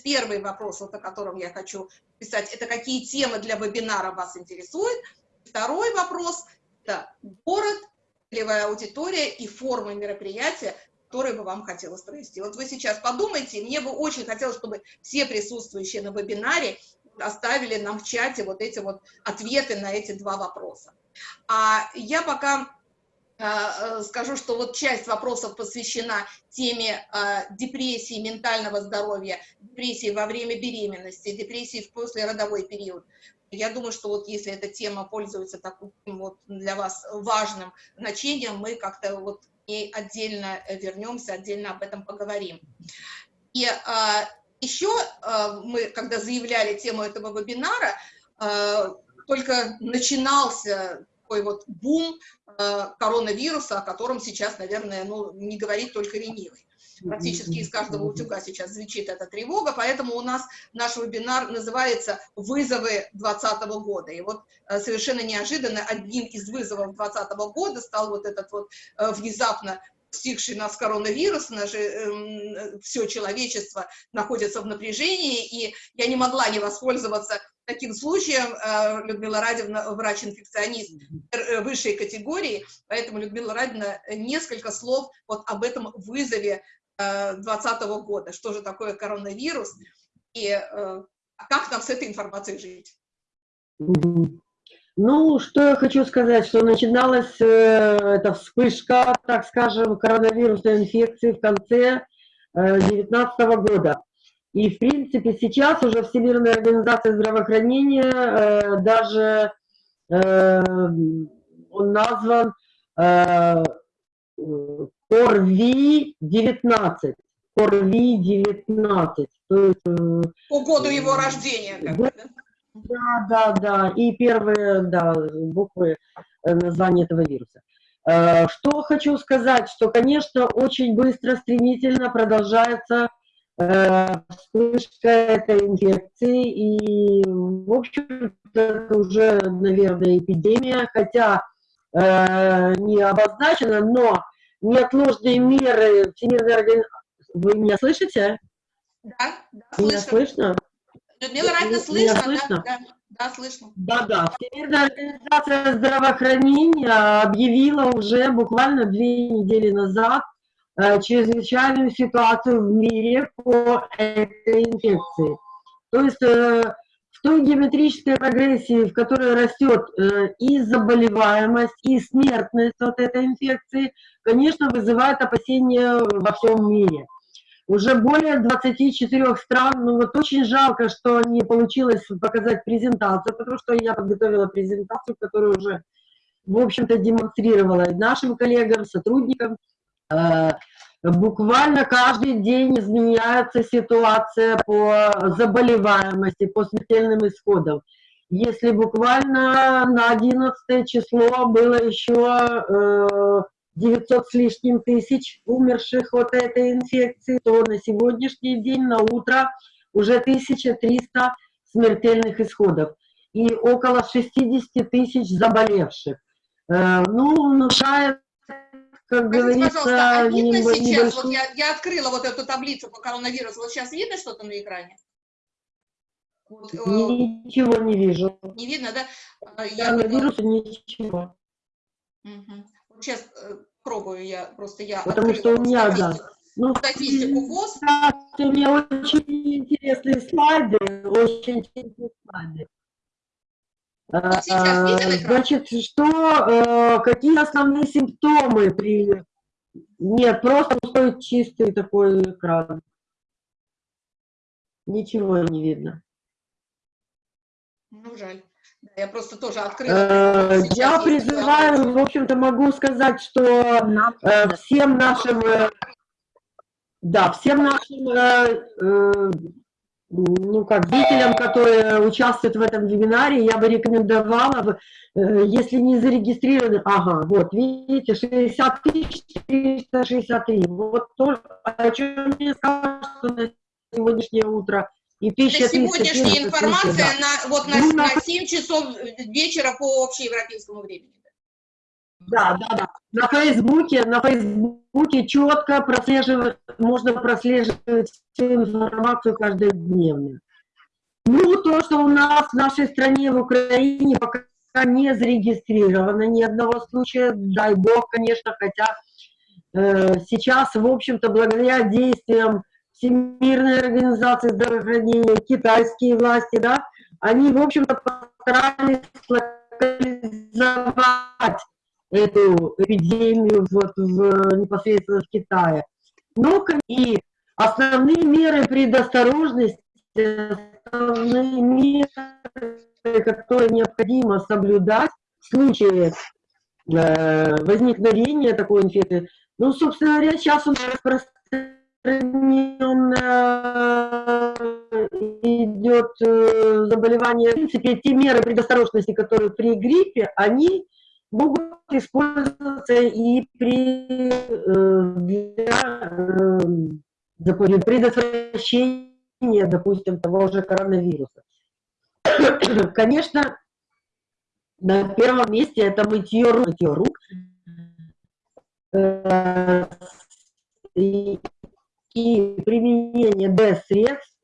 A: Первый вопрос, вот о котором я хочу писать, это какие темы для вебинара вас интересуют. Второй вопрос – это город, целевая аудитория и формы мероприятия, которые бы вам хотелось провести. Вот вы сейчас подумайте, мне бы очень хотелось, чтобы все присутствующие на вебинаре оставили нам в чате вот эти вот ответы на эти два вопроса. А я пока э, скажу, что вот часть вопросов посвящена теме э, депрессии, ментального здоровья, депрессии во время беременности, депрессии в послеродовой период. Я думаю, что вот если эта тема пользуется таким вот для вас важным значением, мы как-то вот ней отдельно вернемся, отдельно об этом поговорим. И э, еще э, мы, когда заявляли тему этого вебинара, э, только начинался такой вот бум э, коронавируса, о котором сейчас, наверное, ну, не говорит только ленивый. Практически из каждого утюга сейчас звучит эта тревога, поэтому у нас наш вебинар называется «Вызовы 2020 года». И вот э, совершенно неожиданно одним из вызовов 2020 года стал вот этот вот э, внезапно постигший нас коронавирус, наше, э, все человечество находится в напряжении, и я не могла не воспользоваться таким случаем, э, Людмила Радина, врач-инфекционист высшей категории, поэтому, Людмила Радина, несколько слов вот об этом вызове 2020 года, что же такое коронавирус, и э, как нам с этой информацией жить.
E: Ну, что я хочу сказать, что начиналась э, эта вспышка, так скажем, коронавирусной инфекции в конце 2019 э, года. И, в принципе, сейчас уже Всемирная организация здравоохранения э, даже э, он назван э, КОРВИ-19. КОРВИ-19.
A: Э, По году его рождения. Как бы, да?
E: Да, да, да, и первые, да, буквы э, названия этого вируса. Э, что хочу сказать, что, конечно, очень быстро, стремительно продолжается э, вспышка этой инфекции, и, в общем это уже, наверное, эпидемия, хотя не обозначена, но неотложные меры Всемирной организации... Вы меня слышите?
A: Да, да,
E: Меня слышно?
A: Людмила Радина, слышно? слышно? Да, да, да, слышно.
E: Да, да. Всемирная организация здравоохранения объявила уже буквально две недели назад э, чрезвычайную ситуацию в мире по этой инфекции. То есть э, той геометрической прогрессии, в которой растет э, и заболеваемость, и смертность от этой инфекции, конечно, вызывает опасения во всем мире. Уже более 24 стран, ну вот очень жалко, что не получилось показать презентацию, потому что я подготовила презентацию, которую уже, в общем-то, демонстрировала и нашим коллегам, сотрудникам. Э, буквально каждый день изменяется ситуация по заболеваемости, по смертельным исходам. Если буквально на 11 число было еще 900 с лишним тысяч умерших от этой инфекции, то на сегодняшний день, на утро, уже 1300 смертельных исходов и около 60 тысяч заболевших. Э, ну, внушает, как
A: Скажите,
E: говорится...
A: пожалуйста, а видно
E: небо-
A: сейчас, вот я, я открыла вот эту таблицу по коронавирусу, вот сейчас видно что-то на экране? Вот, э,
E: Ничего не вижу.
A: не видно, да? А, Я
E: Коронавируса ничего.
A: Мгм. Вот сейчас э, пробую я, просто я
E: Потому что у меня, да. Ну,
A: статистику ВОЗ.
E: кстати, у меня очень интересные слайды, очень интересные слайды.
A: Вот сейчас виден
E: А,
A: экран?
E: Значит, что, э, какие основные симптомы при... Нет, просто пустой чистый такой экран. Ничего не видно.
A: Ну, жаль. Да, я просто тоже открыла.
E: Э, Я призываю, в общем-то, могу сказать, что э, всем нашим, да, всем нашим, ну как, зрителям, которые участвуют в этом вебинаре, я бы рекомендовала, э, если не зарегистрированы, ага, вот, видите, 60 тысяч 363, вот то, о чем мне сказали, что на сегодняшнее утро, и
A: Это
E: 1370
A: сегодняшняя информация
E: да.
A: на, вот на,
E: Ну,
A: на- 7 часов вечера по общеевропейскому времени.
E: Да, да, да. На Фейсбуке, на Фейсбуке четко прослеживать, можно прослеживать всю информацию каждодневно. Ну, то, что у нас в нашей стране, в Украине, пока не зарегистрировано ни одного случая, дай бог, конечно, хотя э, сейчас, в общем-то, благодаря действиям Всемирной организации здравоохранения, китайские власти, да, они, в общем-то, постарались локализовать эту эпидемию вот в, непосредственно в Китае. Ну, кон- и основные меры предосторожности, основные меры, которые необходимо соблюдать в случае э, возникновения такой инфекции. Ну, собственно говоря, сейчас у нас распространенно идет э, заболевание. В принципе, те меры предосторожности, которые при гриппе, они могут использоваться и при э, для, э, допустим, предотвращения, допустим, того же коронавируса. Конечно, на первом месте это мытье рук, мытье рук. Э, и, и применение D-средств,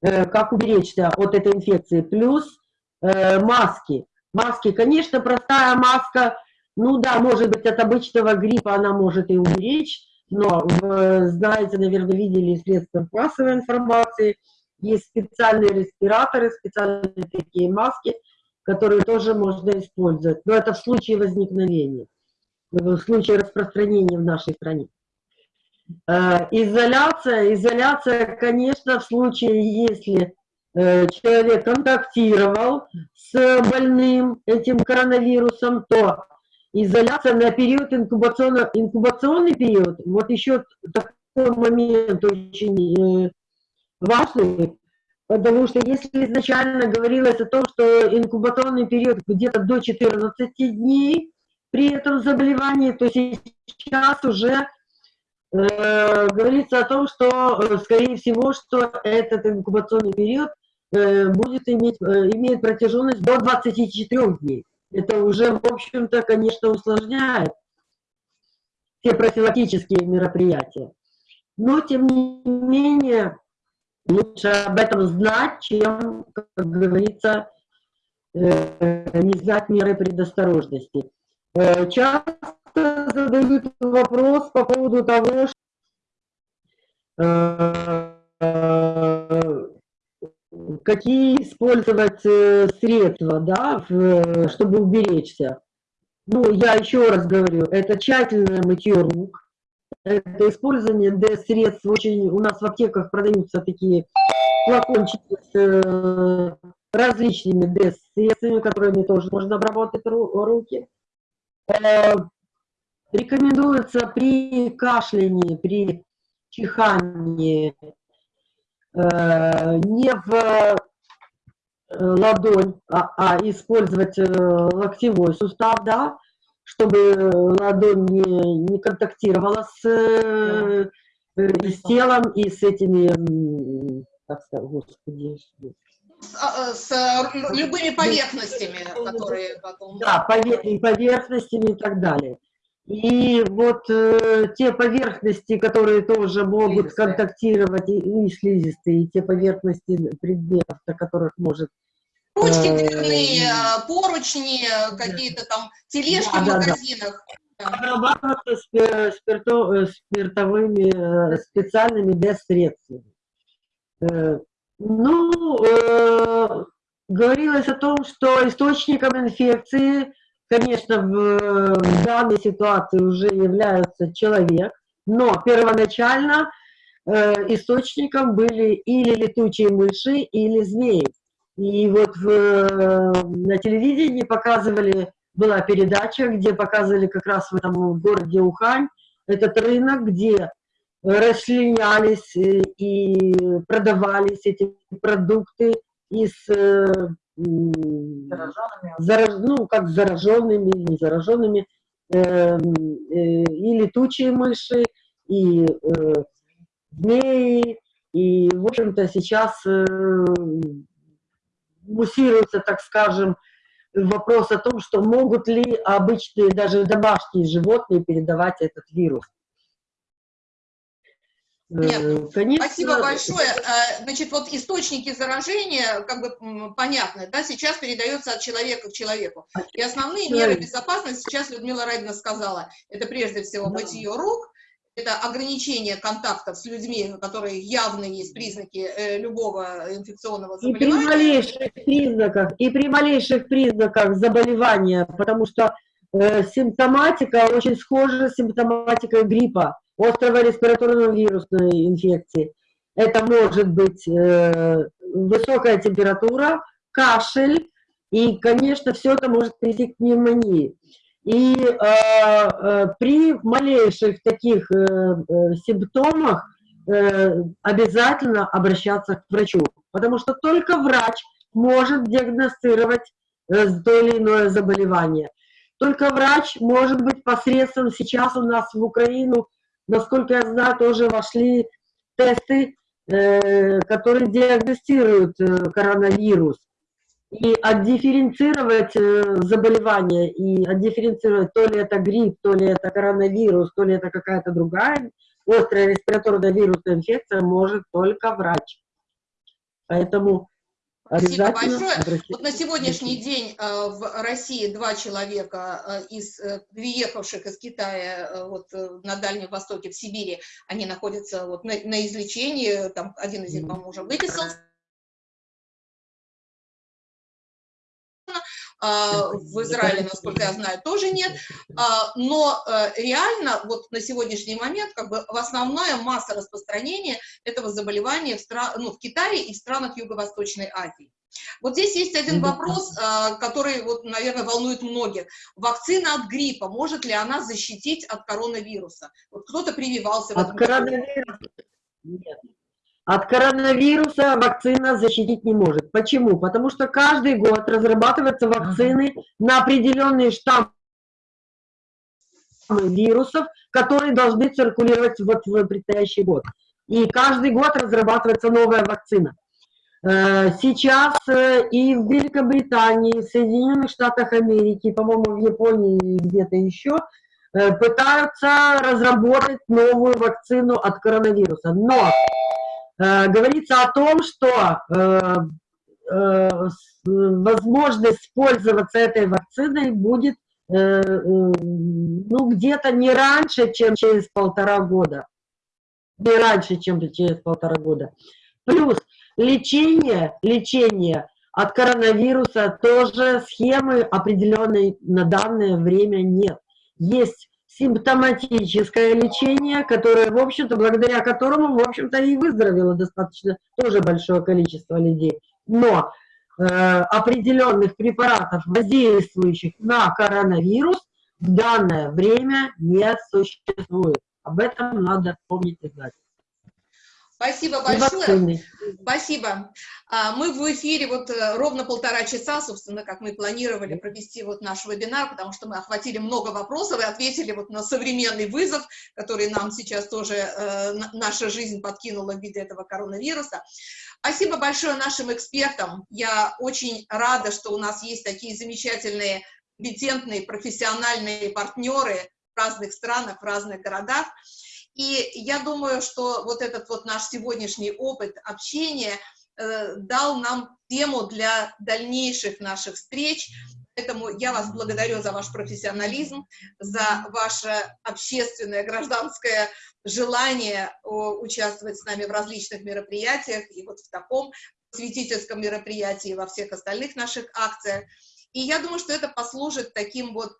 E: э, как уберечься от этой инфекции, плюс э, маски. Маски, конечно, простая маска, ну да, может быть, от обычного гриппа она может и уберечь, но, вы знаете, наверное, видели средства массовой информации, есть специальные респираторы, специальные такие маски, которые тоже можно использовать. Но это в случае возникновения, в случае распространения в нашей стране. Э, Изоляция, изоляция, конечно, в случае, если э, человек контактировал с больным этим коронавирусом, то изоляция на период инкубационного, инкубационный период, вот еще такой момент очень э, важный, потому что если изначально говорилось о том, что инкубационный период где-то до 14 дней при этом заболевании, то сейчас уже э, говорится о том, что, э, скорее всего, что этот инкубационный период э, будет иметь, э, имеет протяженность до 24 дней. Это уже, в общем-то, конечно, усложняет все профилактические мероприятия. Но, тем не менее, лучше об этом знать, чем, как говорится, э, не знать меры предосторожности. Э, Часто задают вопрос по поводу того, что э, какие использовать э, средства, да, в, чтобы уберечься. Ну, я еще раз говорю, это тщательное мытье рук, это использование д-средств. Очень у нас в аптеках продаются такие флакончики с э, различными д-средствами, которыми тоже можно обработать ру руки. Э, рекомендуется при кашлянии, при чихании э, не в э, ладонь, а, а использовать э, локтевой сустав, да, чтобы ладонь не, не контактировала с, э, с телом и с этими, как сказать, господи,
A: с, а, с любыми поверхностями, которые потом...
E: Да, поверхностями и так далее. И вот э, те поверхности, которые тоже могут слизистые. контактировать, и, и слизистые, и те поверхности предметов, на которых может...
A: Ручки дверные, э, поручни, какие-то там тележки да, в магазинах.
E: Да, да. Обрабатываться спирто, э, спиртовыми э, специальными без-средствами. Ну, э, говорилось о том, что источником инфекции конечно, в, в данной ситуации уже является человек, но первоначально э, источником были или летучие мыши, или змеи. И вот в, на телевидении показывали, была передача, где показывали как раз в этом городе Ухань, этот рынок, где расчленялись э, и продавались эти продукты из э, зараж, ну, как зараженными, не зараженными, э, э, и летучие мыши, и э, змеи, и, в общем-то, сейчас э, муссируется, так скажем, вопрос о том, что могут ли обычные, даже домашние животные передавать этот вирус.
A: Нет, э, Конечно. Спасибо большое. Э, значит, вот источники заражения, как бы понятны, да, сейчас передается от человека к человеку. И основные меры безопасности, сейчас Людмила Радина сказала, это прежде всего мытье рук, это ограничение контактов с людьми, которые явно есть признаки э, любого инфекционного заболевания.
E: И при малейших признаках, и при малейших признаках заболевания, потому что э, симптоматика очень схожа с симптоматикой гриппа острого респираторного вирусной инфекции. Это может быть э, высокая температура, кашель, и, конечно, все это может привести к пневмонии. И э, э, при малейших таких э, э, симптомах э, обязательно обращаться к врачу, потому что только врач может диагностировать э, то или иное заболевание. Только врач может быть посредством, сейчас у нас в Украину насколько я знаю, тоже вошли тесты, э, которые диагностируют э, коронавирус. И отдифференцировать э, заболевание, и отдифференцировать, то ли это грипп, то ли это коронавирус, то ли это какая-то другая острая респираторная вирусная инфекция, может только врач. Поэтому
A: Спасибо большое. Вот на сегодняшний день э, в России два человека э, из э, приехавших из Китая вот на Дальнем Востоке, в Сибири, они находятся вот на, на излечении, там один из них, по-моему, уже выписался. В Израиле, насколько я знаю, тоже нет, а, но э, реально вот на сегодняшний момент как бы основная масса распространения этого заболевания в, стран, ну, в Китае и в странах Юго-Восточной Азии. Вот здесь есть один вопрос, а, который, вот, наверное, волнует многих. Вакцина от гриппа, может ли она защитить от коронавируса? Вот кто-то прививался в
E: от коронавируса? Нет. От коронавируса вакцина защитить не может. Почему? Потому что каждый год разрабатываются вакцины на определенные штаммы вирусов, которые должны циркулировать вот в предстоящий год. И каждый год разрабатывается новая вакцина. Э, сейчас э, и в Великобритании, в Соединенных Штатах Америки, по-моему, в Японии и где-то еще, э, пытаются разработать новую вакцину от коронавируса. Но говорится о том, что э, э, возможность пользоваться этой вакциной будет ну, где-то не раньше, чем через полтора года. Не раньше, чем через полтора года. Плюс Лечение, лечение от коронавируса тоже схемы определенной на данное время нет. Есть симптоматическое лечение, которое, в общем-то, благодаря которому, в общем-то, и выздоровело достаточно тоже большое количество людей. Но э, определенных препаратов, воздействующих на коронавирус, в данное время не существует. Об этом надо помнить и знать.
A: Спасибо большое. Спасибо. А, Мы в эфире вот э, ровно полтора часа, собственно, как мы планировали провести вот наш вебинар, потому что мы охватили много вопросов и ответили вот на современный вызов, который нам сейчас тоже э, наша жизнь подкинула в виде этого коронавируса. Спасибо большое нашим экспертам. Я очень рада, что у нас есть такие замечательные, компетентные, профессиональные партнеры в разных странах, в разных городах. И я думаю, что вот этот вот наш сегодняшний опыт общения э, дал нам тему для дальнейших наших встреч. Поэтому я вас благодарю за ваш профессионализм, за ваше общественное, гражданское желание участвовать с нами в различных мероприятиях и вот в таком святительском мероприятии во всех остальных наших акциях. И я думаю, что это послужит таким вот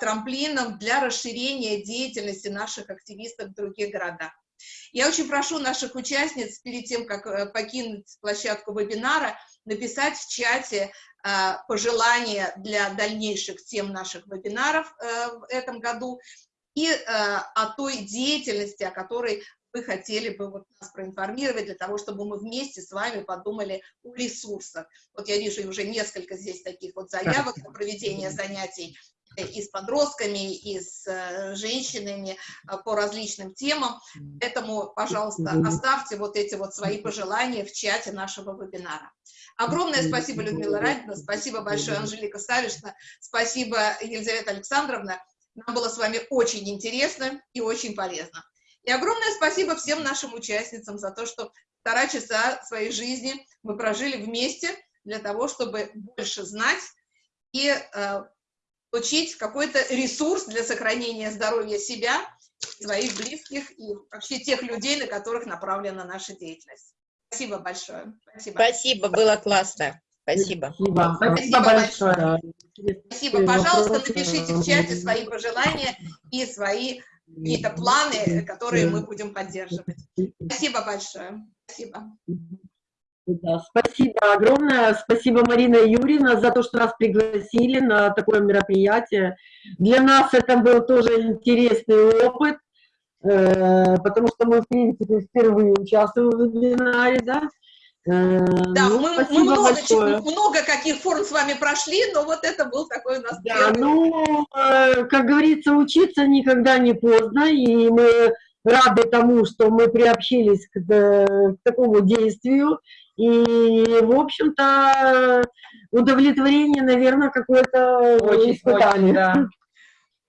A: трамплином для расширения деятельности наших активистов в других городах. Я очень прошу наших участниц перед тем, как э, покинуть площадку вебинара, написать в чате э, пожелания для дальнейших тем наших вебинаров в этом году и о той деятельности, о которой вы хотели бы вот нас проинформировать, для того, чтобы мы вместе с вами подумали о ресурсах. Вот я вижу уже несколько здесь таких вот заявок на проведение занятий и с подростками, и с э, женщинами э, по различным темам. Поэтому, пожалуйста, оставьте вот эти вот свои пожелания в чате нашего вебинара. Огромное спасибо, Людмила Радина, спасибо большое, Анжелика Савишна, спасибо, Елизавета Александровна. Нам было с вами очень интересно и очень полезно. И огромное спасибо всем нашим участницам за то, что полтора часа своей жизни мы прожили вместе для того, чтобы больше знать и э, получить какой-то ресурс для сохранения здоровья себя, своих близких и вообще тех людей, на которых направлена наша деятельность. Спасибо большое.
C: Спасибо, Спасибо было классно. Спасибо.
E: Спасибо,
A: Спасибо большое. Спасибо. Пожалуйста, напишите в чате свои пожелания и свои какие-то планы, которые мы будем поддерживать. Спасибо большое. Спасибо.
E: Да, спасибо огромное. Спасибо, Марина Юрьевна, за то, что нас пригласили на такое мероприятие. Для нас это был тоже интересный опыт, э, потому что мы, в принципе, впервые участвуем в вебинаре, да.
A: Э, да, ну, мы, мы много, много каких форм с вами прошли, но вот это был такой у нас
E: да, первый. Ну, э, как говорится, учиться никогда не поздно, и мы рады тому, что мы приобщились к, к такому действию, и, в общем-то, удовлетворение, наверное, какое-то испытание. да.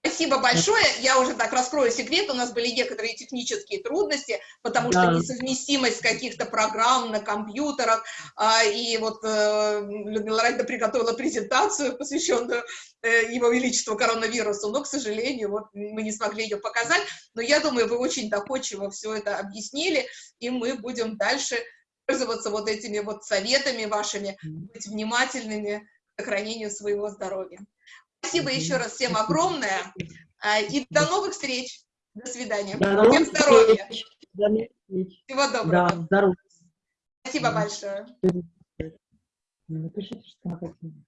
A: Спасибо большое. Я уже так раскрою секрет. У нас были некоторые технические трудности, потому да. что несовместимость каких-то программ на компьютерах. А, и вот э, Людмила Радина приготовила презентацию, посвященную э, Его Величеству коронавирусу, но, к сожалению, вот мы не смогли ее показать. Но я думаю, вы очень доходчиво все это объяснили, и мы будем дальше пользоваться вот этими вот советами вашими, быть внимательными к сохранению своего здоровья. Спасибо еще раз всем огромное. А, и до новых встреч. До свидания. До всем здоровья. Всего доброго. Да, здоровья. Спасибо большое. Напишите, что хотите.